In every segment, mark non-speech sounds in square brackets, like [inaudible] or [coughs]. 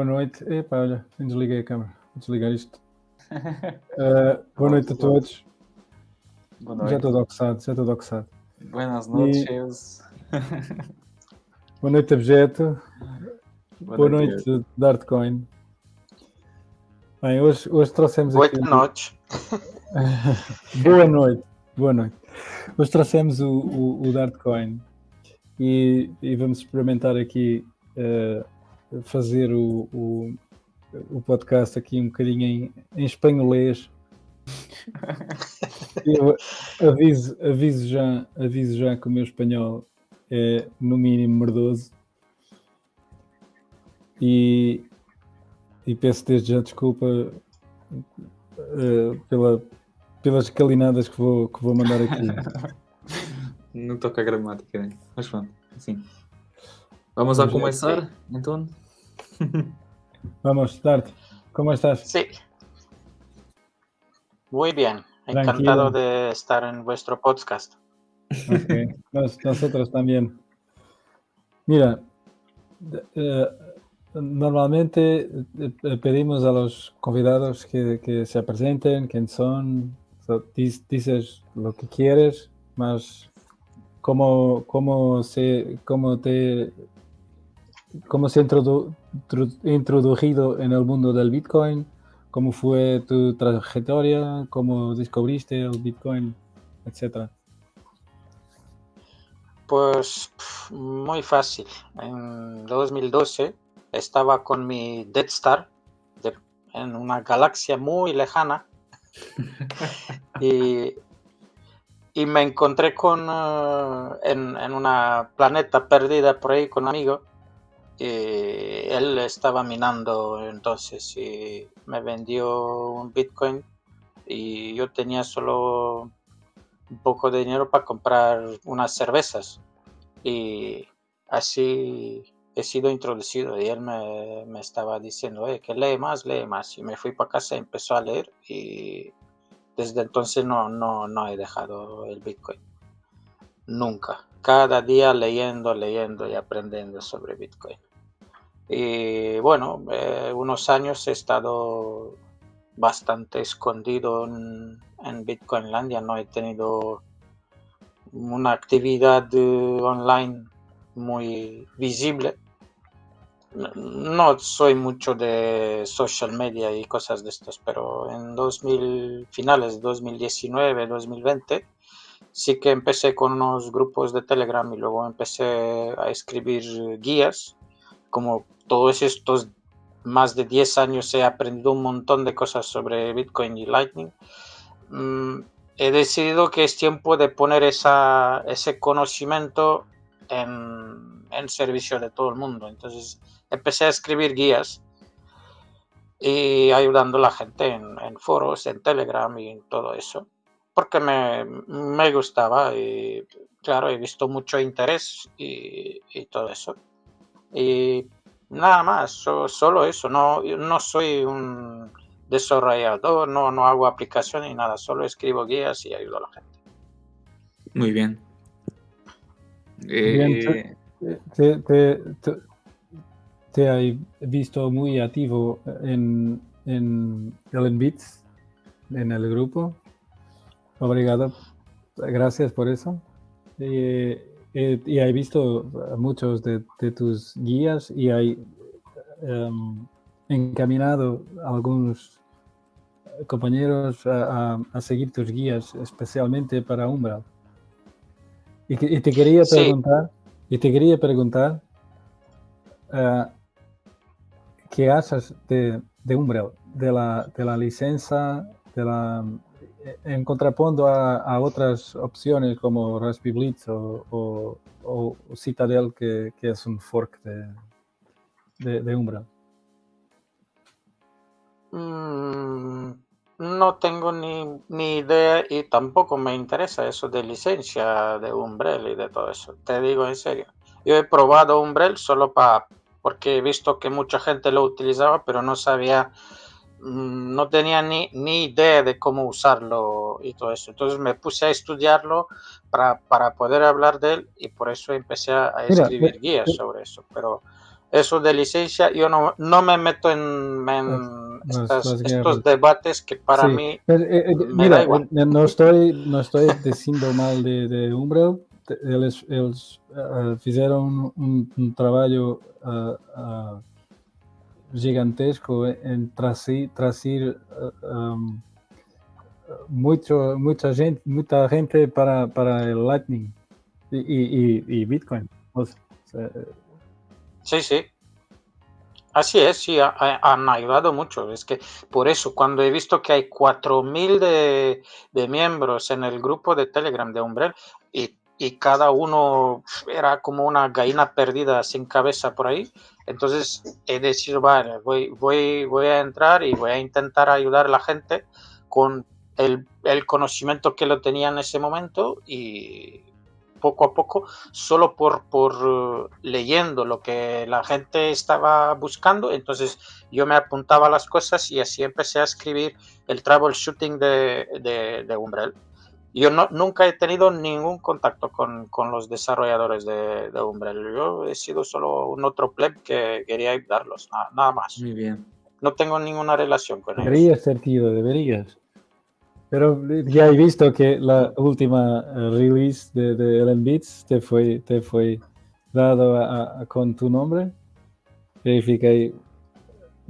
Boa noite. Epá, olha, desliguei a câmera. Vou desligar isto. [laughs] Uh, boa noite a todos. Boa noite. Já estou doxado, já estou doxado. Buenas noches. Boa noite, Objeto. Boa, Boa noite, Dartcoin. Bem, hoje, hoje trouxemos Boa aqui... noite. [laughs] Boa noite. Boa noite. Hoje trouxemos o, o, o Dartcoin e, e vamos experimentar aqui uh, fazer o, o, o, podcast aqui um bocadinho em, em espanholês. [laughs] Eu aviso, aviso, já, aviso já que o meu espanhol é no mínimo merdoso e, e peço desde já desculpa uh, pela, pelas calinadas que vou, que vou mandar aqui. [laughs] Não toca a gramática, né? mas pronto, assim. Vamos a Vamos ver. começar, então? [laughs] Vamos, Dart, ¿cómo estás? Sí. Muy bien. Tranquilo. Encantado de estar en vuestro podcast. [laughs] Nos- nosotros también. Mira, eh, normalmente eh, pedimos a los convidados que, que se presenten, quién son, so, dices lo que quieres, más cómo, cómo se, cómo te, cómo se introdu- tru- introducido en el mundo del Bitcoin, cómo fue tu trayectoria, cómo descubriste el Bitcoin, etcétera. Pues muy fácil. En 2012 estaba con mi Dead Star de- en una galaxia muy lejana [laughs] y, y me encontré con eh, en, en una planeta perdida por ahí con un amigo y él estaba minando entonces y me vendió un Bitcoin y yo tenía solo un poco de dinero para comprar unas cervezas y así he sido introducido y él me, me estaba diciendo "Eh, que lee más, lee más y me fui para casa y empezó a leer y desde entonces no, no, no he dejado el Bitcoin. Nunca. Cada día leyendo, leyendo y aprendiendo sobre Bitcoin. Y bueno, eh, unos años he estado bastante escondido en, Bitcoinlandia, no he tenido una actividad eh, online muy visible. No- soy mucho de social media y cosas de estas, pero en 2000, finales de 2019, 2020, sí que empecé con unos grupos de Telegram y luego empecé a escribir guías. Como todos estos más de 10 años he aprendido un montón de cosas sobre Bitcoin y Lightning. Mm, he decidido que es tiempo de poner esa, ese conocimiento en, en servicio de todo el mundo. Entonces empecé a escribir guías y ayudando a la gente en, en foros, en Telegram y en todo eso. Porque me, me gustaba y claro, he visto mucho interés y, y todo eso. Y nada más, so- solo eso. No, yo no soy un desarrollador, no, no hago aplicaciones ni nada, solo escribo guías y ayudo a la gente. Muy bien. Bien, Eh, Te, te, te, te he visto muy activo en, en Ellen Beats, en el grupo. Obrigado. Gracias por eso. Y, eh, y he visto muchos de, de tus guías y he em, encaminado a algunos compañeros a, a- a seguir tus guías, especialmente para Umbral. Y, te quería Sí. preguntar, y te quería preguntar, eh, ¿qué haces de, de Umbral? De la, de la licencia, de la, en contrapunto a, a otras opciones como Raspberry Blitz o, o- Citadel, que, que es un fork de, de, de Umbral. Mm, no tengo ni, ni idea y tampoco me interesa eso de licencia de Umbrel y de todo eso. Te digo en serio. Yo he probado Umbrel solo para porque he visto que mucha gente lo utilizaba, pero no sabía, no tenía ni, ni idea de cómo usarlo y todo eso. Entonces me puse a estudiarlo para, para poder hablar de él y por eso empecé a, a Mira, escribir eh, guías eh, sobre eso. Pero eso de licencia, yo no, no me meto en, estos debates que para mí pues, eh, eh, mira, No estoy, no estoy diciendo mal de, de Umbrel, ellos, uh, hicieron un, un trabajo uh, gigantesco en trasir, trasir um, mucho, mucha gente, mucha gente para, para el Lightning y, y, Bitcoin. sí, sí. Así es, sí, han ayudado mucho. Es que por eso, cuando he visto que hay 4.000 de, de miembros en el grupo de Telegram de Umbrel y, y, cada uno era como una gallina perdida sin cabeza por ahí, entonces he decidido, vale, voy, voy, voy a entrar y voy a intentar ayudar a la gente con el, el conocimiento que lo tenía en ese momento y poco a poco, solo por, por leyendo lo que la gente estaba buscando. Entonces yo me apuntaba las cosas y así empecé a escribir el troubleshooting de, de, de Umbrel. Yo no, nunca he tenido ningún contacto con, con los desarrolladores de, de, Umbrel. Yo he sido solo un otro pleb que quería ayudarlos, nada, nada más. Muy bien. No tengo ninguna relación con ellos. Deberías, sentido, deberías. Pero ya he visto que la última eh, release de, de Ellen Beats te fue, te fue dado a, a, con tu nombre. Verifiqué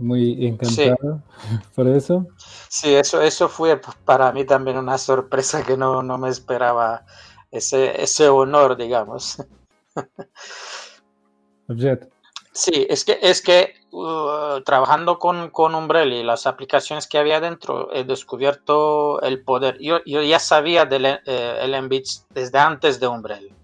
muy encantado [laughs] por eso. Sí, eso, eso fue para mí también una sorpresa que no, no me esperaba ese, ese honor, digamos. [laughs] Objeto. Sí, es que, es que uh, trabajando con, con Umbrella y las aplicaciones que había dentro, he descubierto el poder. Yo, yo ya sabía del eh, desde antes de Umbrella.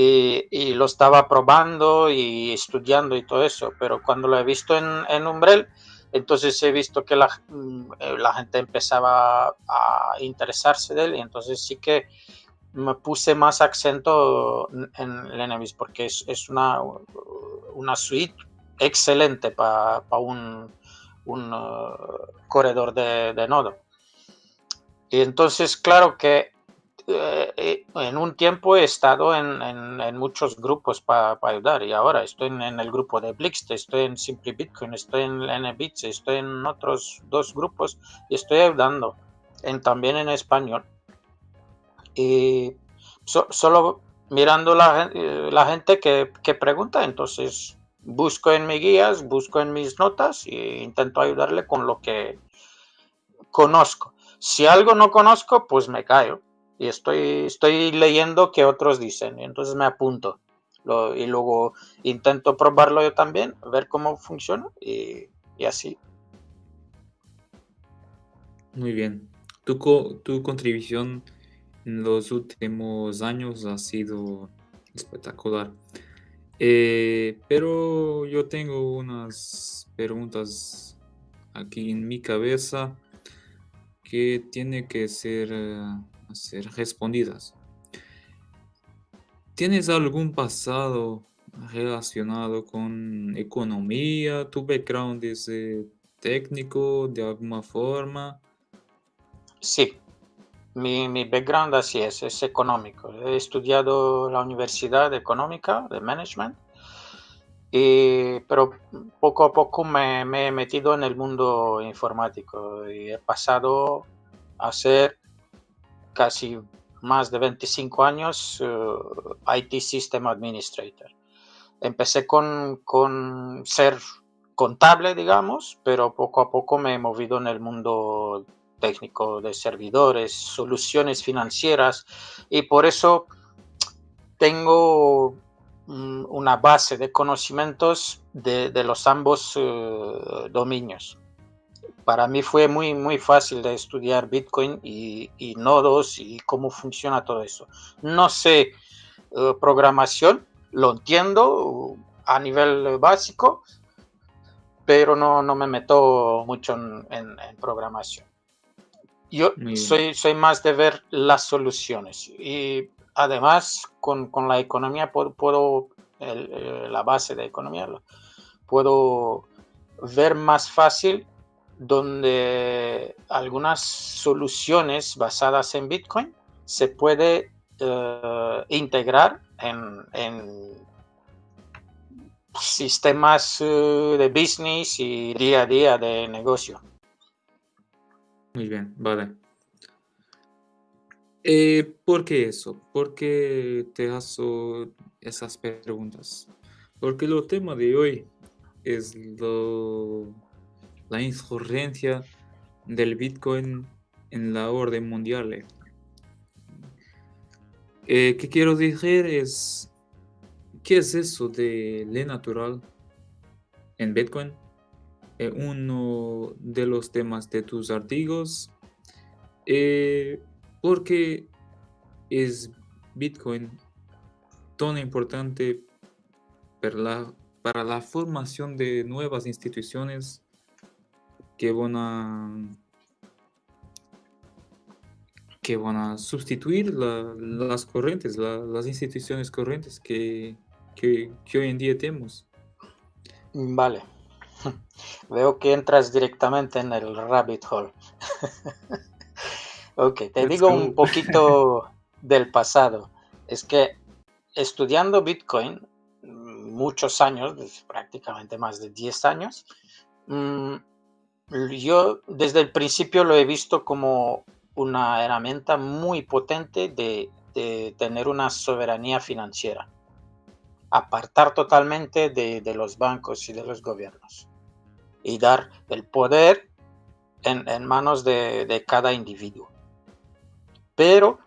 Y, lo estaba probando y estudiando y todo eso, pero cuando lo he visto en, en Umbrella, entonces he visto que la, mm, la gente empezaba a interesarse de él y entonces sí que me puse más acento en Lenevis porque es, es una, una suite excelente para un, un uh, corredor de, de, nodo. Y entonces, claro que eh, eh, en un tiempo he estado en, en, en muchos grupos para ayudar y ahora estoy en, el grupo de Blix, estoy en Simply Bitcoin, estoy en NBits, estoy en otros dos grupos y estoy ayudando en, también en español. Y solo mirando la, eh, la gente que, que, pregunta, entonces busco en mis guías, busco en mis notas e intento ayudarle con lo que conozco. Si algo no conozco, pues me callo y estoy, estoy leyendo que otros dicen, y entonces me apunto. Y luego intento probarlo yo también, ver cómo funciona y, y así. Muy bien. Tu, tu contribución en los últimos años ha sido espectacular. Eh, pero yo tengo unas preguntas aquí en mi cabeza que tienen que ser, eh, ser respondidas. ¿Tienes algún pasado relacionado con economía? ¿Tu background es eh, técnico de alguna forma? Sí, mi, mi, background así es, es económico. He estudiado la Universidad Económica de Management, y, pero poco a poco me, me, he metido en el mundo informático y he pasado a ser casi más de 25 años eh, IT System Administrator. Empecé con, con ser contable, digamos, pero poco a poco me he movido en el mundo técnico de servidores, soluciones financieras y por eso tengo mm, una base de conocimientos de, los ambos uh, dominios. Para mí fue muy, muy fácil de estudiar Bitcoin y, y nodos y cómo funciona todo eso. No sé uh, programación, lo entiendo a nivel básico, pero no, no me meto mucho en, en, en programación. Yo soy, soy más de ver las soluciones y además con, con la economía puedo, puedo el, eh, la base de economía, puedo ver más fácil donde algunas soluciones basadas en Bitcoin se puede uh, integrar en, sistemas eh, de business y día a día de negocio. Muy bien, vale. Eh, ¿por qué eso? ¿Por qué te hago esas preguntas? Porque el tema de hoy es la insurgencia del Bitcoin en la orden mundial. Eh, ¿Qué quiero decir? Es, ¿qué es eso de ley natural en Bitcoin? Eh, uno de los temas de tus artículos. Eh, porque es Bitcoin tan importante para la, para la formación de nuevas instituciones que van a que van a sustituir las corrientes, las instituciones corrientes que, que, hoy en día tenemos. Vale. [laughs] Veo que entras directamente en el rabbit hole. [laughs] ok, te digo un [laughs] poquito del pasado. Es que estudiando Bitcoin, muchos años, prácticamente más de 10 años, mm, yo desde el principio lo he visto como una herramienta muy potente de, tener una soberanía financiera. Apartar totalmente de, los bancos y de los gobiernos. Y dar el poder en, manos de, cada individuo. Pero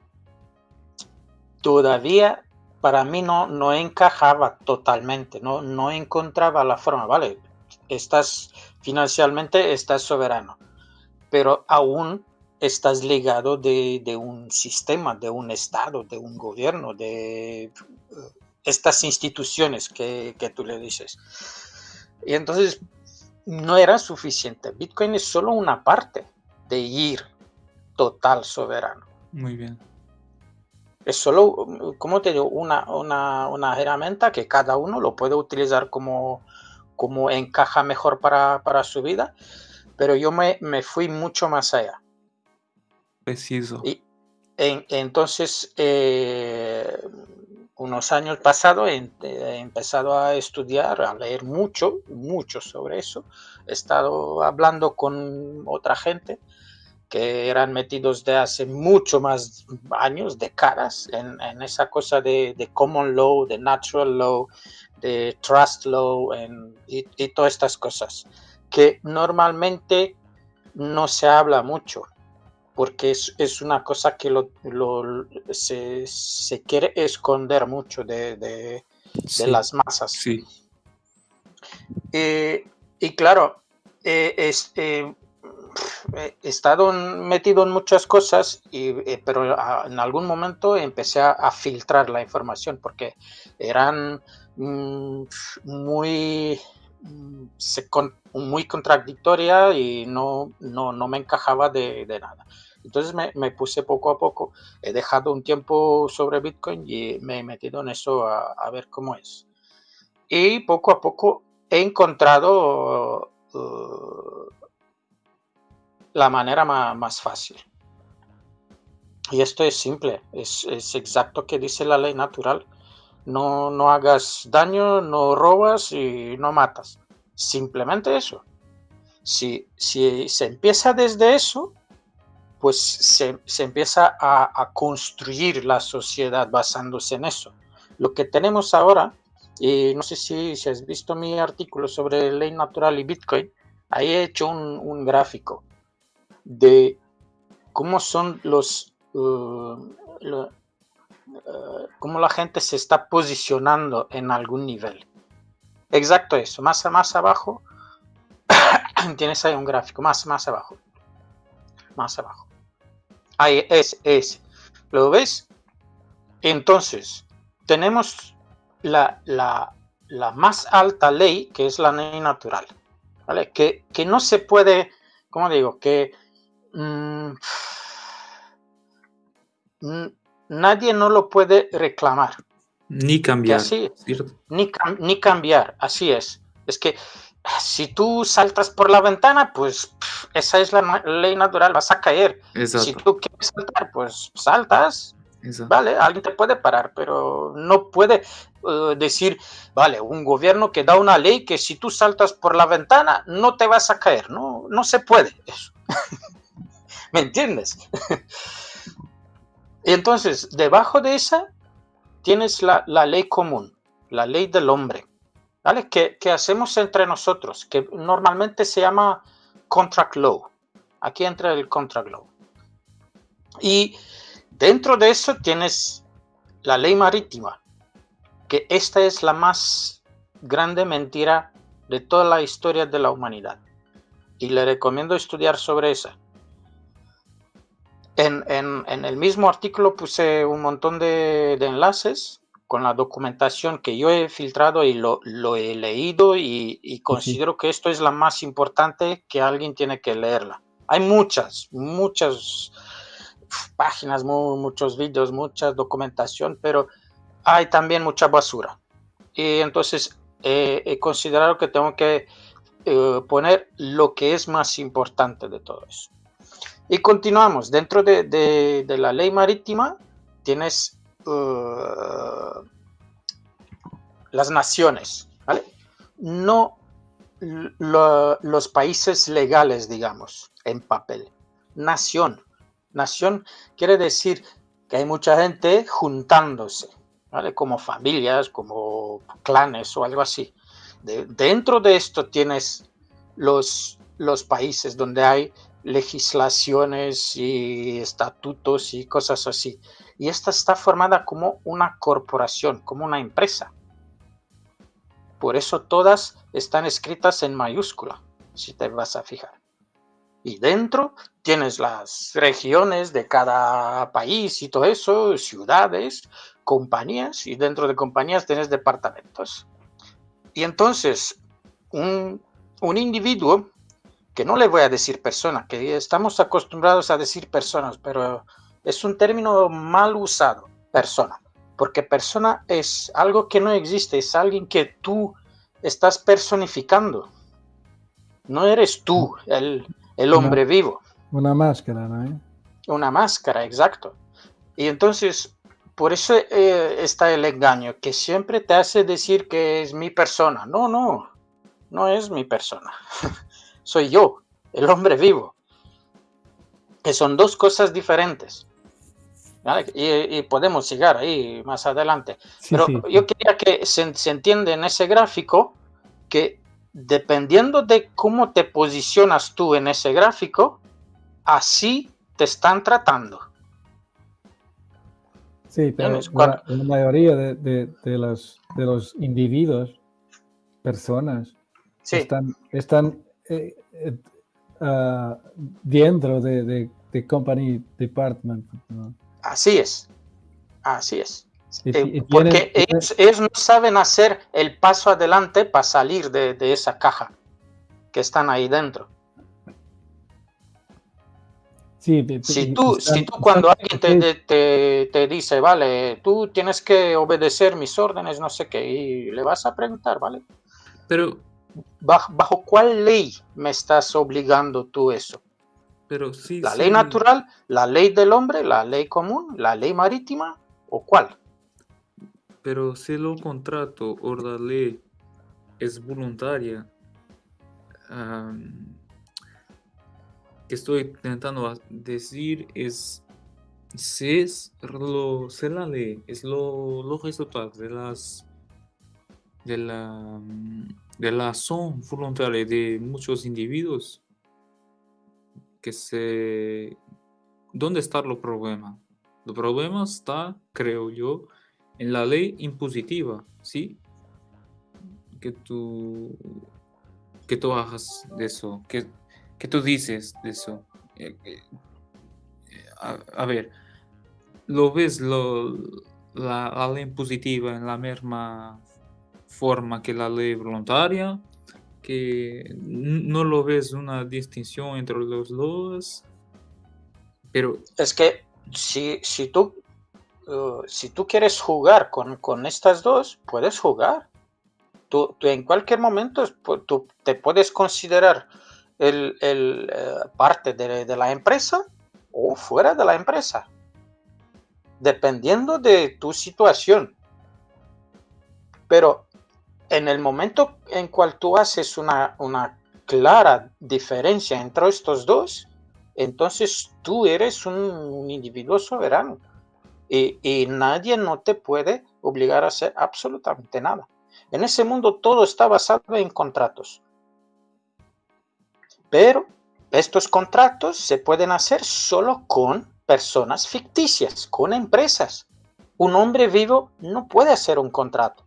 todavía para mí no, no encajaba totalmente, no, no encontraba la forma, ¿vale? Estás financieramente, estás soberano, pero aún estás ligado de, un sistema, de un Estado, de un gobierno, de eh, estas instituciones que, tú le dices. Y entonces no era suficiente. Bitcoin es solo una parte de ir total soberano. Muy bien. Es solo, como te digo, una, una, herramienta que cada uno lo puede utilizar como, como encaja mejor para, su vida, pero yo me, me fui mucho más allá. Preciso. Y entonces, eh, unos años pasados he, empezado a estudiar, a leer mucho, mucho sobre eso. He estado hablando con otra gente que eran metidos de hace mucho más años, décadas, en, en esa cosa de, common law, de natural law, de trust law y, y todas estas cosas, que normalmente no se habla mucho porque es, una cosa que lo, se, quiere esconder mucho de, las masas. Sí. Eh, y claro, eh, eh, he estado metido en muchas cosas, y, pero en algún momento empecé a, filtrar la información porque eran mm, muy mm, muy contradictoria y no, no, no me encajaba de, de nada. Entonces me, puse poco a poco, he dejado un tiempo sobre Bitcoin y me he metido en eso a, ver cómo es. Y poco a poco he encontrado uh, la manera más, fácil. Y esto es simple, es, exacto que dice la ley natural. No, no hagas daño, no robas y no matas. Simplemente eso. Si, si se empieza desde eso, pues se, empieza a, construir la sociedad basándose en eso. Lo que tenemos ahora, y no sé si, si has visto mi artículo sobre ley natural y Bitcoin, ahí he hecho un, gráfico de cómo son los, uh, uh, cómo la gente se está posicionando en algún nivel. Exacto eso, más, más abajo [coughs] tienes ahí un gráfico, más, más abajo, más abajo. Ahí es, es. ¿Lo ves? Entonces, tenemos la, más alta ley, que es la ley natural, ¿vale? Que, no se puede, ¿cómo digo? Que mm, nadie no lo puede reclamar. Ni cambiar. Así, ni, ni cambiar, así es. Es que si tú saltas por la ventana, pues esa es la ley natural, vas a caer. Si tú quieres saltar, pues saltas. Vale, alguien te puede parar, pero no puede. eh, decir, vale, un gobierno que da una ley que si tú saltas por la ventana no te vas a caer. No, no se puede eso. [laughs] ¿Me entiendes? [laughs] y entonces, debajo de esa tienes la, ley común, la ley del hombre, ¿vale? Que, que hacemos entre nosotros, que normalmente se llama contract law. Aquí entra el contract law. Y dentro de eso tienes la ley marítima, que esta es la más grande mentira de toda la historia de la humanidad. Y le recomiendo estudiar sobre esa. En, el mismo artículo puse un montón de, enlaces con la documentación que yo he filtrado y lo, he leído y, considero que esto es la más importante que alguien tiene que leerla. Hay muchas, muchas páginas, muchos vídeos, mucha documentación, pero hay también mucha basura. Y entonces he considerado que tengo que eh, poner lo que es más importante de todo eso. Y continuamos. Dentro de, la ley marítima tienes uh, las naciones, No los países legales, digamos, en papel. Nación. Nación quiere decir que hay mucha gente juntándose. Como familias, como clanes o algo así. dentro de esto tienes los, los países donde hay legislaciones y estatutos y cosas así. Y esta está formada como una corporación, como una empresa. Por eso todas están escritas en mayúscula, si te vas a fijar. Y dentro tienes las regiones de cada país y todo eso, ciudades, compañías y dentro de compañías tienes departamentos. Y entonces un, individuo, que no le voy a decir persona, que estamos acostumbrados a decir personas, pero es un término mal usado, persona, porque persona es algo que no existe, es alguien que tú estás personificando. No eres tú el, el hombre vivo. Una máscara, ¿no? Una máscara, exacto. Y entonces por eso eh, está el engaño, que siempre te hace decir que es mi persona. No, no, no es mi persona. [laughs] Soy yo, el hombre vivo. Que son dos cosas diferentes. Y, podemos llegar ahí más adelante. Pero yo quería que se, se entienda en ese gráfico que dependiendo de cómo te posicionas tú en ese gráfico, así te están tratando. Sí, pero la, mayoría de, de, los, de los individuos, personas, están, están eh, eh, ah, dentro de, de, company department. Así es, así es. Eh, porque ellos, no saben hacer el paso adelante para salir de, de esa caja que están ahí dentro si, tú, si tú cuando alguien te, te, dice, vale, tú tienes que obedecer mis órdenes, no sé qué, y le vas a preguntar, ¿vale? Pero... ¿Bajo, cuál ley me estás obligando tú eso? Pero sí, ¿La ley natural, la ley del hombre, la ley común, la ley marítima o cuál? Pero si lo contrato o la ley es voluntaria, que estoy intentando decir es si es lo se la ley es lo, lo resultado de las de la de la acción voluntaria de muchos individuos que se dónde está el problema el problema está creo yo en la ley impositiva sí que tú que tú hagas de eso que ¿Qué tú dices de eso? Eh, eh, a, ver, ¿lo ves lo, la, ley positiva en la misma forma que la ley voluntaria? ¿Que no lo ves una distinción entre los dos? Pero... Es que si, si, tú, uh, si tú quieres jugar con, con estas dos, puedes jugar. Tú, tú, en cualquier momento tú te puedes considerar el, eh, parte de, la empresa o fuera de la empresa, dependiendo de tu situación. Pero en el momento en cual tú haces una, una clara diferencia entre estos dos, entonces tú eres un, individuo soberano y, y, nadie no te puede obligar a hacer absolutamente nada. En ese mundo todo está basado en contratos. Pero estos contratos se pueden hacer solo con personas ficticias, con empresas. Un hombre vivo no puede hacer un contrato.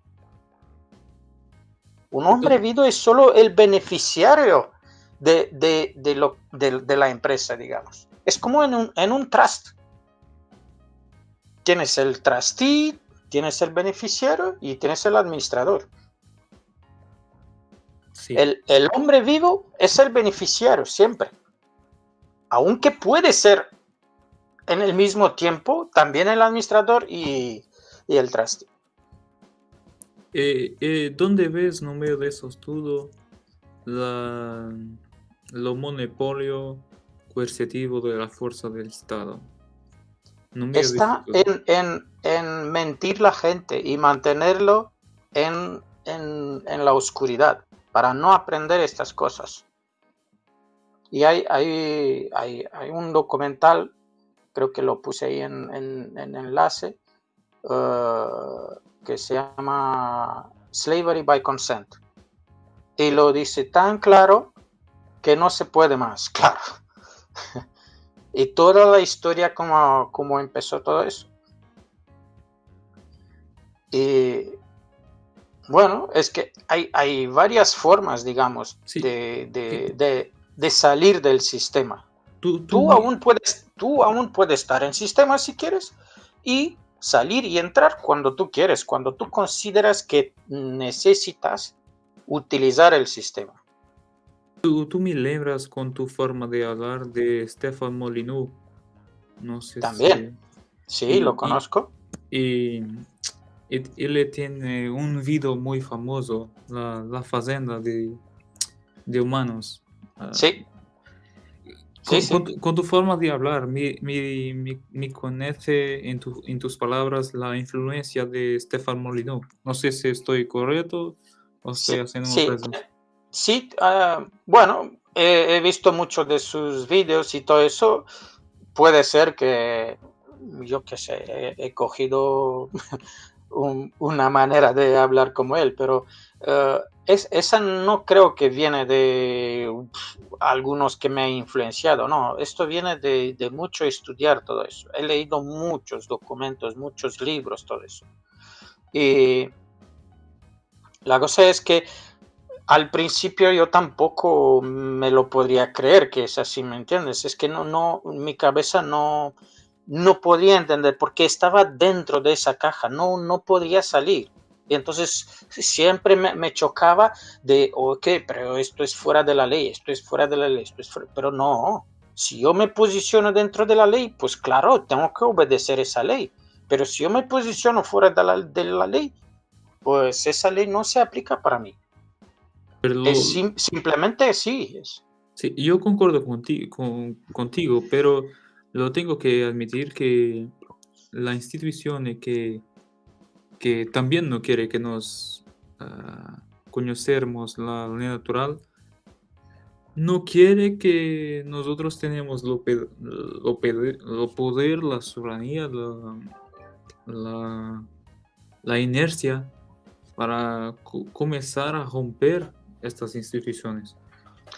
Un hombre vivo es solo el beneficiario de, de, lo, de, la empresa, digamos. Es como en un, en un trust. Tienes el trustee, tienes el beneficiario y tienes el administrador. El, el, hombre vivo es el beneficiario siempre. Aunque puede ser en el mismo tiempo también el administrador y, y el trustee. Eh, eh, ¿Dónde ves, no medio de esos estudio, la, lo monopolio coercitivo de la fuerza del Estado? Está en, en, en, mentir la gente y mantenerlo en, en, la oscuridad para no aprender estas cosas. Y hay, hay, hay, hay un documental, creo que lo puse ahí en, enlace, uh, que se llama Slavery by Consent. Y lo dice tan claro que no se puede más, [laughs] claro. y toda la historia como, como empezó todo eso. Y bueno, es que hay, hay varias formas, digamos, de, de, de, salir del sistema. Tú, tú, aún puedes, tú aún puedes estar en sistema si quieres y salir y entrar cuando tú quieres, cuando tú consideras que necesitas utilizar el sistema. Tú, tú me lembras con tu forma de hablar de Stefan Molyneux. No sé También. Sí, lo conozco. Y, él tiene un video muy famoso, La, la Fazenda de, de Humanos. Ah, sí. Con, tu, forma de hablar, me, me, conoce en, en, tus palabras la influencia de Stefan Molyneux. No sé si estoy correcto o estoy haciendo sí, sí ah, bueno, he, visto muchos de sus vídeos y todo eso. Puede ser que, yo qué sé, he, cogido [laughs] una manera de hablar como él, pero uh, es, esa no creo que viene de algunos que me ha influenciado, no, esto viene de, de, mucho estudiar todo eso. He leído muchos documentos, muchos libros, todo eso. Y la cosa es que al principio yo tampoco me lo podría creer que es así, ¿me entiendes? Es que no, no, mi cabeza no, no podía entender porque estaba dentro de esa caja, no, no podía salir. Y entonces siempre me, chocaba de, ok, pero esto es fuera de la ley, esto es fuera de la ley, esto es pero no, si yo me posiciono dentro de la ley, pues claro, tengo que obedecer esa ley. Pero si yo me posiciono fuera de la, de la ley, pues esa ley no se aplica para mí. es simplemente sí. Es. Sí, yo concuerdo contigo, con, contigo, pero lo tengo que admitir que la institución que que también no quiere que nos uh, conocemos la ley natural, no quiere que nosotros tenemos lo, lo, lo poder, la soberanía, la, la, la inercia para comenzar a romper estas instituciones.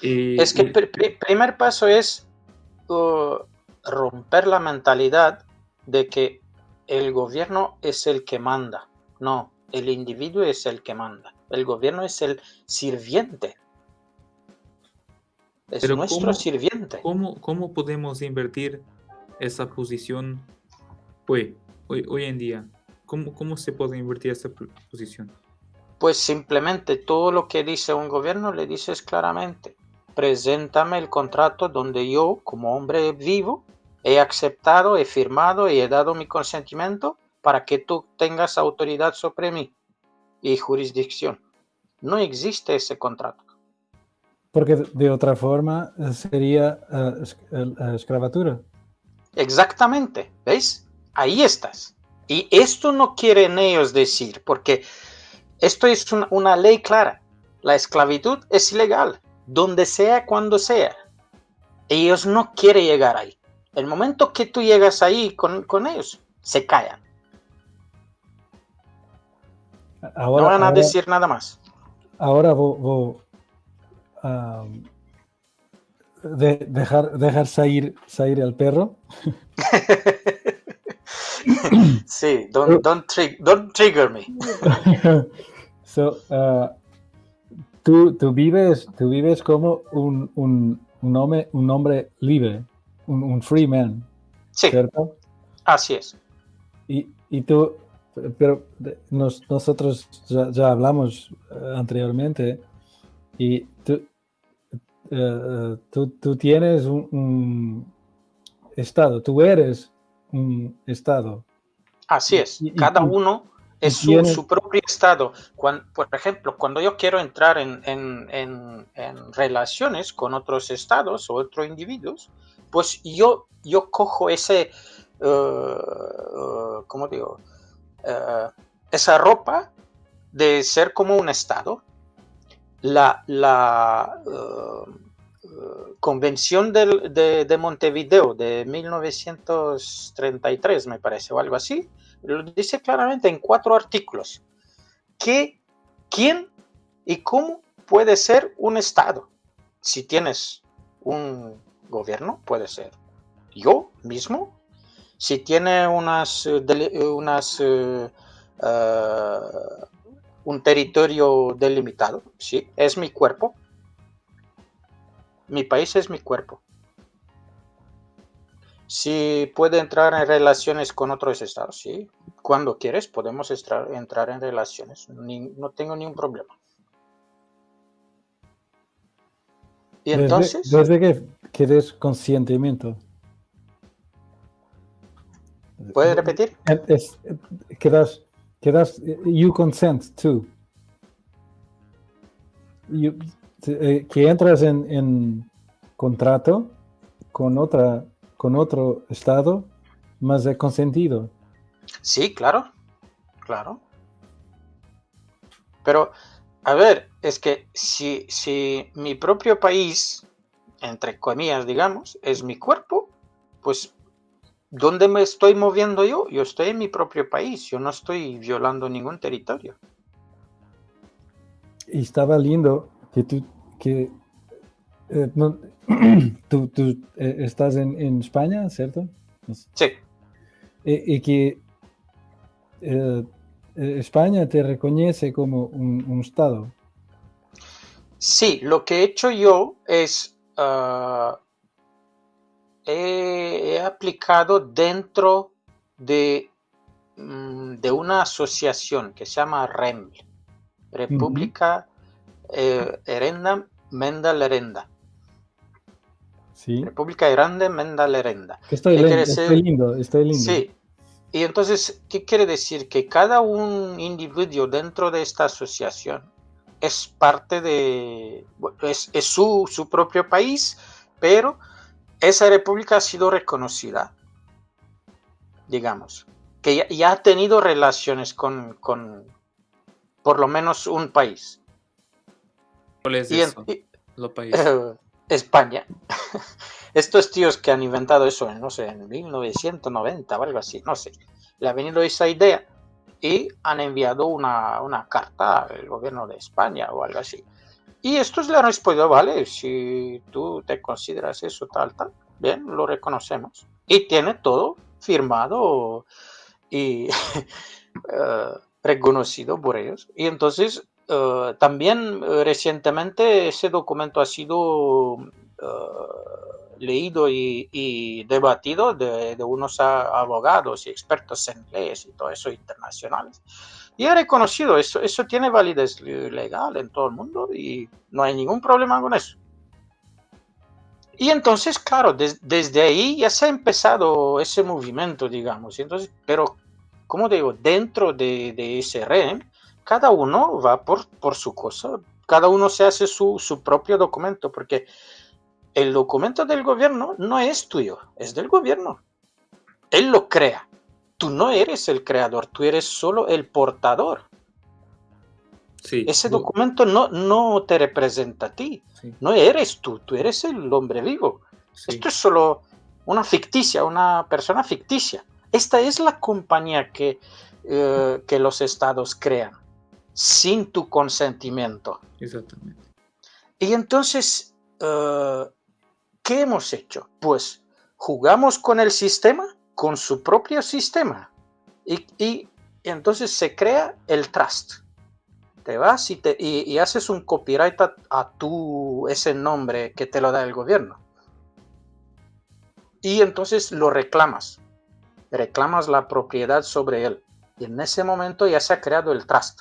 es que el primer paso es uh, romper la mentalidad de que el gobierno es el que manda. No, el individuo es el que manda. El gobierno es el sirviente. Es nuestro sirviente. ¿cómo, ¿Cómo podemos invertir esa posición hoy, hoy, hoy en día? ¿Cómo, ¿Cómo se puede invertir esa posición? Pues simplemente todo lo que dice un gobierno le dices claramente. Preséntame el contrato donde yo, como hombre vivo, he aceptado, he firmado y he dado mi consentimiento para que tú tengas autoridad sobre mí y jurisdicción. No existe ese contrato. Porque de otra forma eh, sería uh, esclavatura. Exactamente, ¿veis? Ahí estás. Y esto no quieren ellos decir, porque esto es una ley clara. La esclavitud es ilegal, donde sea, cuando sea. Ellos no quieren llegar ahí. El momento que tú llegas ahí con, ellos, se callan. no van a decir nada más. Ahora voy, de, dejar, dejar salir, salir al perro. [laughs] sí, don't, don't, trigger me. [laughs] so, uh, tú, tú, vives, tú vives como un, un, un, hombre, un hombre libre, un, un free man. Sí. ¿Cierto? Así es. Y, y tú, pero nosotros ya, ya hablamos eh, anteriormente y tú, eh, tú, tú, tienes un, estado, tú eres un estado. Así es, cada uno es su, propio estado. Cuando, por ejemplo, cuando yo quiero entrar en, en, en, relaciones con otros estados o otros individuos, pues yo, yo cojo ese, uh, ¿cómo digo? esa ropa de ser como un estado la, la Convención de, de, Montevideo de 1933, me parece, o algo así, lo dice claramente en cuatro artículos, que quién y cómo puede ser un Estado. Si tienes un gobierno, puede ser yo mismo. Si tiene unas, unas uh, un territorio delimitado, sí, es mi cuerpo. Mi país es mi cuerpo. Si puede entrar en relaciones con otros estados, sí. Cuando quieres podemos entrar en relaciones. no tengo ningún problema. Y entonces... Desde, que quieres conscientimiento. ¿Puedes repetir? Es, quedas, quedas, you consent to. Eh, que entras en, contrato con, otra, con otro estado más de consentido. Sí, claro, claro. Pero, a ver, es que si, si mi propio país, entre comillas, digamos, es mi cuerpo, pues, ¿dónde me estoy moviendo yo? Yo estoy en mi propio país, yo no estoy violando ningún territorio. Y estaba lindo que tú, que, eh, [clears throat] tú, eh, estás en, España, ¿cierto? Sí. y que eh, España te reconoce como un, Estado. Sí, lo que he hecho yo es, ah, he, aplicado dentro de, mm, de una asociación que se llama REM, República eh, Herenda Menda Lerenda. Sí. República Grande Menda Lerenda. Estoy, lindo, estoy lindo, Sí. Y entonces, ¿qué quiere decir? Que cada un individuo dentro de esta asociación es parte de, es, su, su, propio país, pero esa república ha sido reconocida, digamos, que ya, ha tenido relaciones con, con, por lo menos un país. ¿Cuál es eso? [laughs] España. [laughs] Estos tíos que han inventado eso, no sé, en 1990 o algo así, no sé, le ha venido esa idea y han enviado una, una carta al gobierno de España o algo así. Y estos le han respondido, vale, si tú te consideras eso tal, tal, bien, lo reconocemos. Y tiene todo firmado y [laughs] eh, reconocido por ellos. Y entonces eh, también eh, recientemente ese documento ha sido leído y, debatido de, unos abogados y expertos en leyes y todo eso internacionales. Y ha reconocido eso, eso tiene validez legal en todo el mundo y no hay ningún problema con eso. Y entonces, claro, desde ahí ya se ha empezado ese movimiento, digamos. Entonces, pero, como digo, dentro de, de ese REM, cada uno va por, por su cosa, cada uno se hace su, su propio documento, porque el documento del gobierno no es tuyo, es del gobierno. Él lo crea. Tú no eres el creador, tú eres solo el portador. Sí. Ese documento no, no te representa a ti, sí, no eres tú, tú eres el hombre vivo. sí, Esto es solo una ficticia, una persona ficticia. Esta es la compañía que, eh, que los estados crean sin tu consentimiento. exactamente. Y entonces, eh, ¿qué hemos hecho? Pues jugamos con el sistema, con su propio sistema. Y, entonces se crea el trust. Te vas y haces un copyright a, a tu, ese nombre que te lo da el gobierno. Y entonces lo reclamas. Reclamas la propiedad sobre él. Y en ese momento ya se ha creado el trust.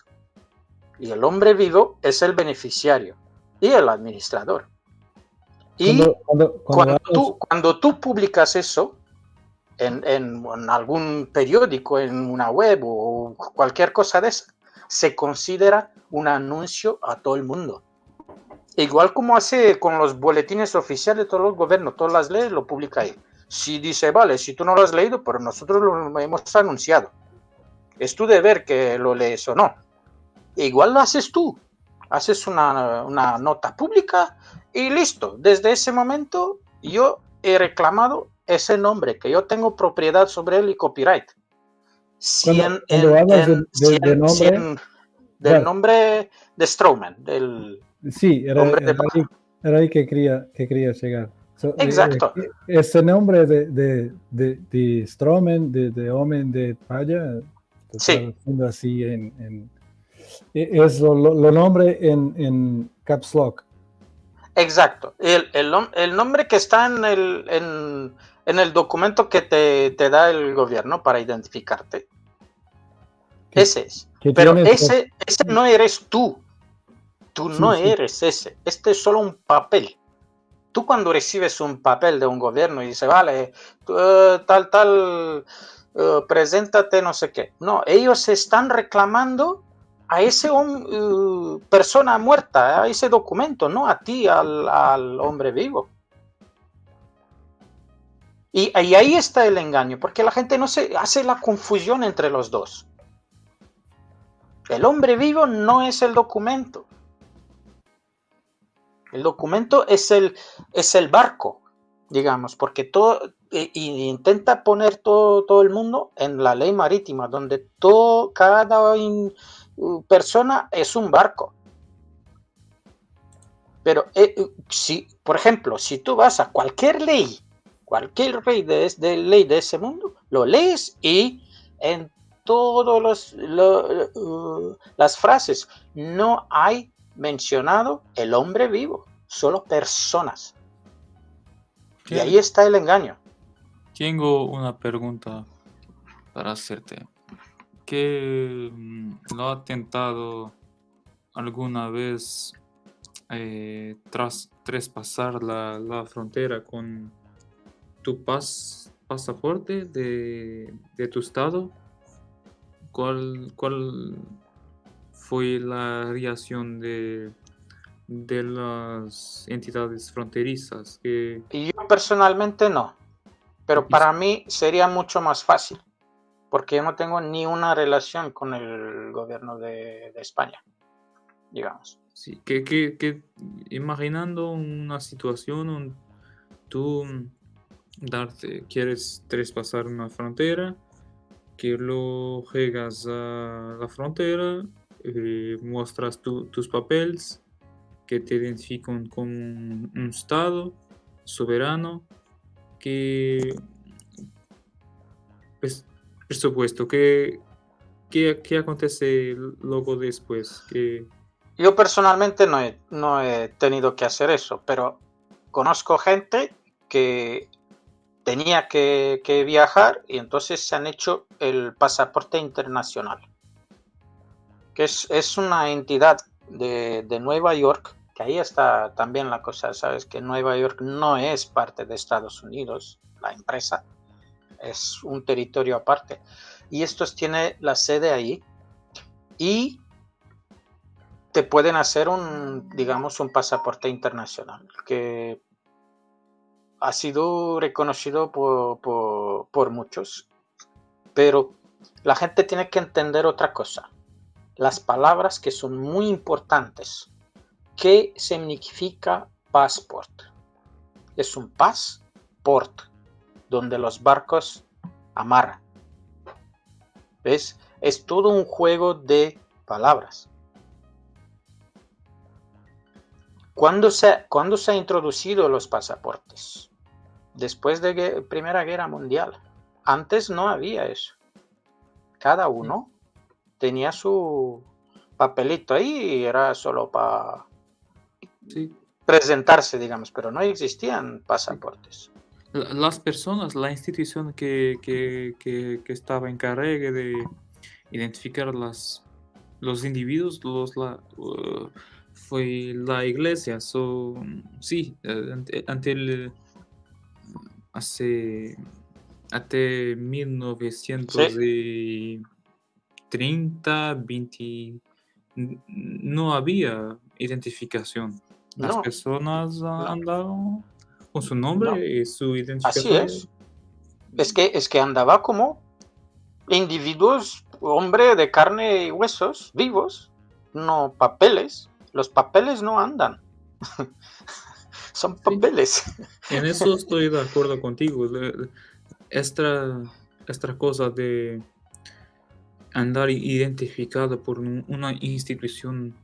Y el hombre vivo es el beneficiario y el administrador. Y Cuando, cuando, cuando cuando tú, cuando tú publicas eso en, en- en algún periódico, en una web o cualquier cosa de esa, se considera un anuncio a todo el mundo. Igual como hace con los boletines oficiales de todos los gobiernos, todas las leyes lo publica ahí. Si dice, vale, si tú no lo has leído, pero nosotros lo hemos anunciado. Es tu deber que lo lees o no. Igual lo haces tú. Haces una, una nota pública y listo. Desde ese momento yo he reclamado ese nombre, que yo tengo propiedad sobre él y copyright. Si en- nombre- del nombre de Strowman, del, Sí, era, Hombre de era ahí, era ahí que quería, que quería llegar. So, eh, Exacto. eh, ese nombre de, de, de, de Stroman, de, de Hombre de Paya, Sí. así en, en- eh, es lo, lo- lo nombre en, en Caps Lock. Exacto. El, el el nombre que está en el, en, en el documento que te, te da el gobierno para identificarte. Ese es. Pero ese, ese no eres tú. Tú Sí, no sí. eres ese. Este es solo un papel. Tú cuando recibes un papel de un gobierno y dice, vale, tú, eh, tal, tal, eh, preséntate, no sé qué. No, ellos están reclamando a ese eh, persona muerta, a ese documento, no a ti, al, al hombre vivo. Y, ahí está el engaño, porque la gente no se hace la confusión entre los dos. El hombre vivo no es el documento. El documento es el, es el barco, digamos, porque todo e- intenta poner todo, todo el mundo en la ley marítima, donde todo, cada persona es un barco. Pero eh, eh, si, por ejemplo, si tú vas a cualquier ley, cualquier ley de, de ley de ese mundo, lo lees y en todas las frases no hay mencionado el hombre vivo, solo personas. Y ahí está el engaño. Tengo una pregunta para hacerte. ¿Qué mm, lo ha tentado alguna vez eh, tras traspasar la, la frontera con tu pas, pasaporte de, de tu estado? ¿Cuál, ¿Cuál fue la reacción de, de las entidades fronterizas? Que, Y yo personalmente no. Pero para mí sería mucho más fácil. Porque yo no tengo ni una relación con el gobierno de, España. Digamos. Sí, que, que, que imaginando una situación donde tú mm, darte, quieres traspasar una frontera, que lo llegas a la frontera, eh, muestras tu- tus papeles que te identifican como un, un estado soberano, que, pues, por supuesto, que, que, que acontece luego después. Yo personalmente no he, no he tenido que hacer eso, pero conozco gente que tenía que, que viajar y entonces se han hecho el pasaporte internacional, que es, es una entidad de, de Nueva York, que ahí está también la cosa, sabes que Nueva York no es parte de Estados Unidos, la empresa, es un territorio aparte, y estos tiene la sede ahí y te pueden hacer un, digamos, un pasaporte internacional que ha sido reconocido por, por, por muchos, pero la gente tiene que entender otra cosa. las palabras que son muy importantes. ¿Qué significa passport? Es un passport donde los barcos amarran. ¿Ves? Es todo un juego de palabras. ¿Cuándo se, ¿Cuándo se han introducido los pasaportes? Después de la Primera Guerra Mundial. Antes no había eso. Cada uno tenía su papelito ahí y era solo para presentarse, digamos, pero no existían pasaportes. Las personas, la institución que, estaba encargada de identificar las, los individuos, los, la, uh, fue la iglesia. So, sí, eh, ante, el hace hasta 1900 30, 20, no había identificación. Las personas andaban con su nombre y su identificación. Así es. Es que, es que andaba como individuos, hombre de carne y huesos, vivos, no papeles. Los papeles no andan. [laughs] Son papeles. En eso [laughs] estoy de acuerdo contigo. Esta, esta cosa de andar identificado por una institución.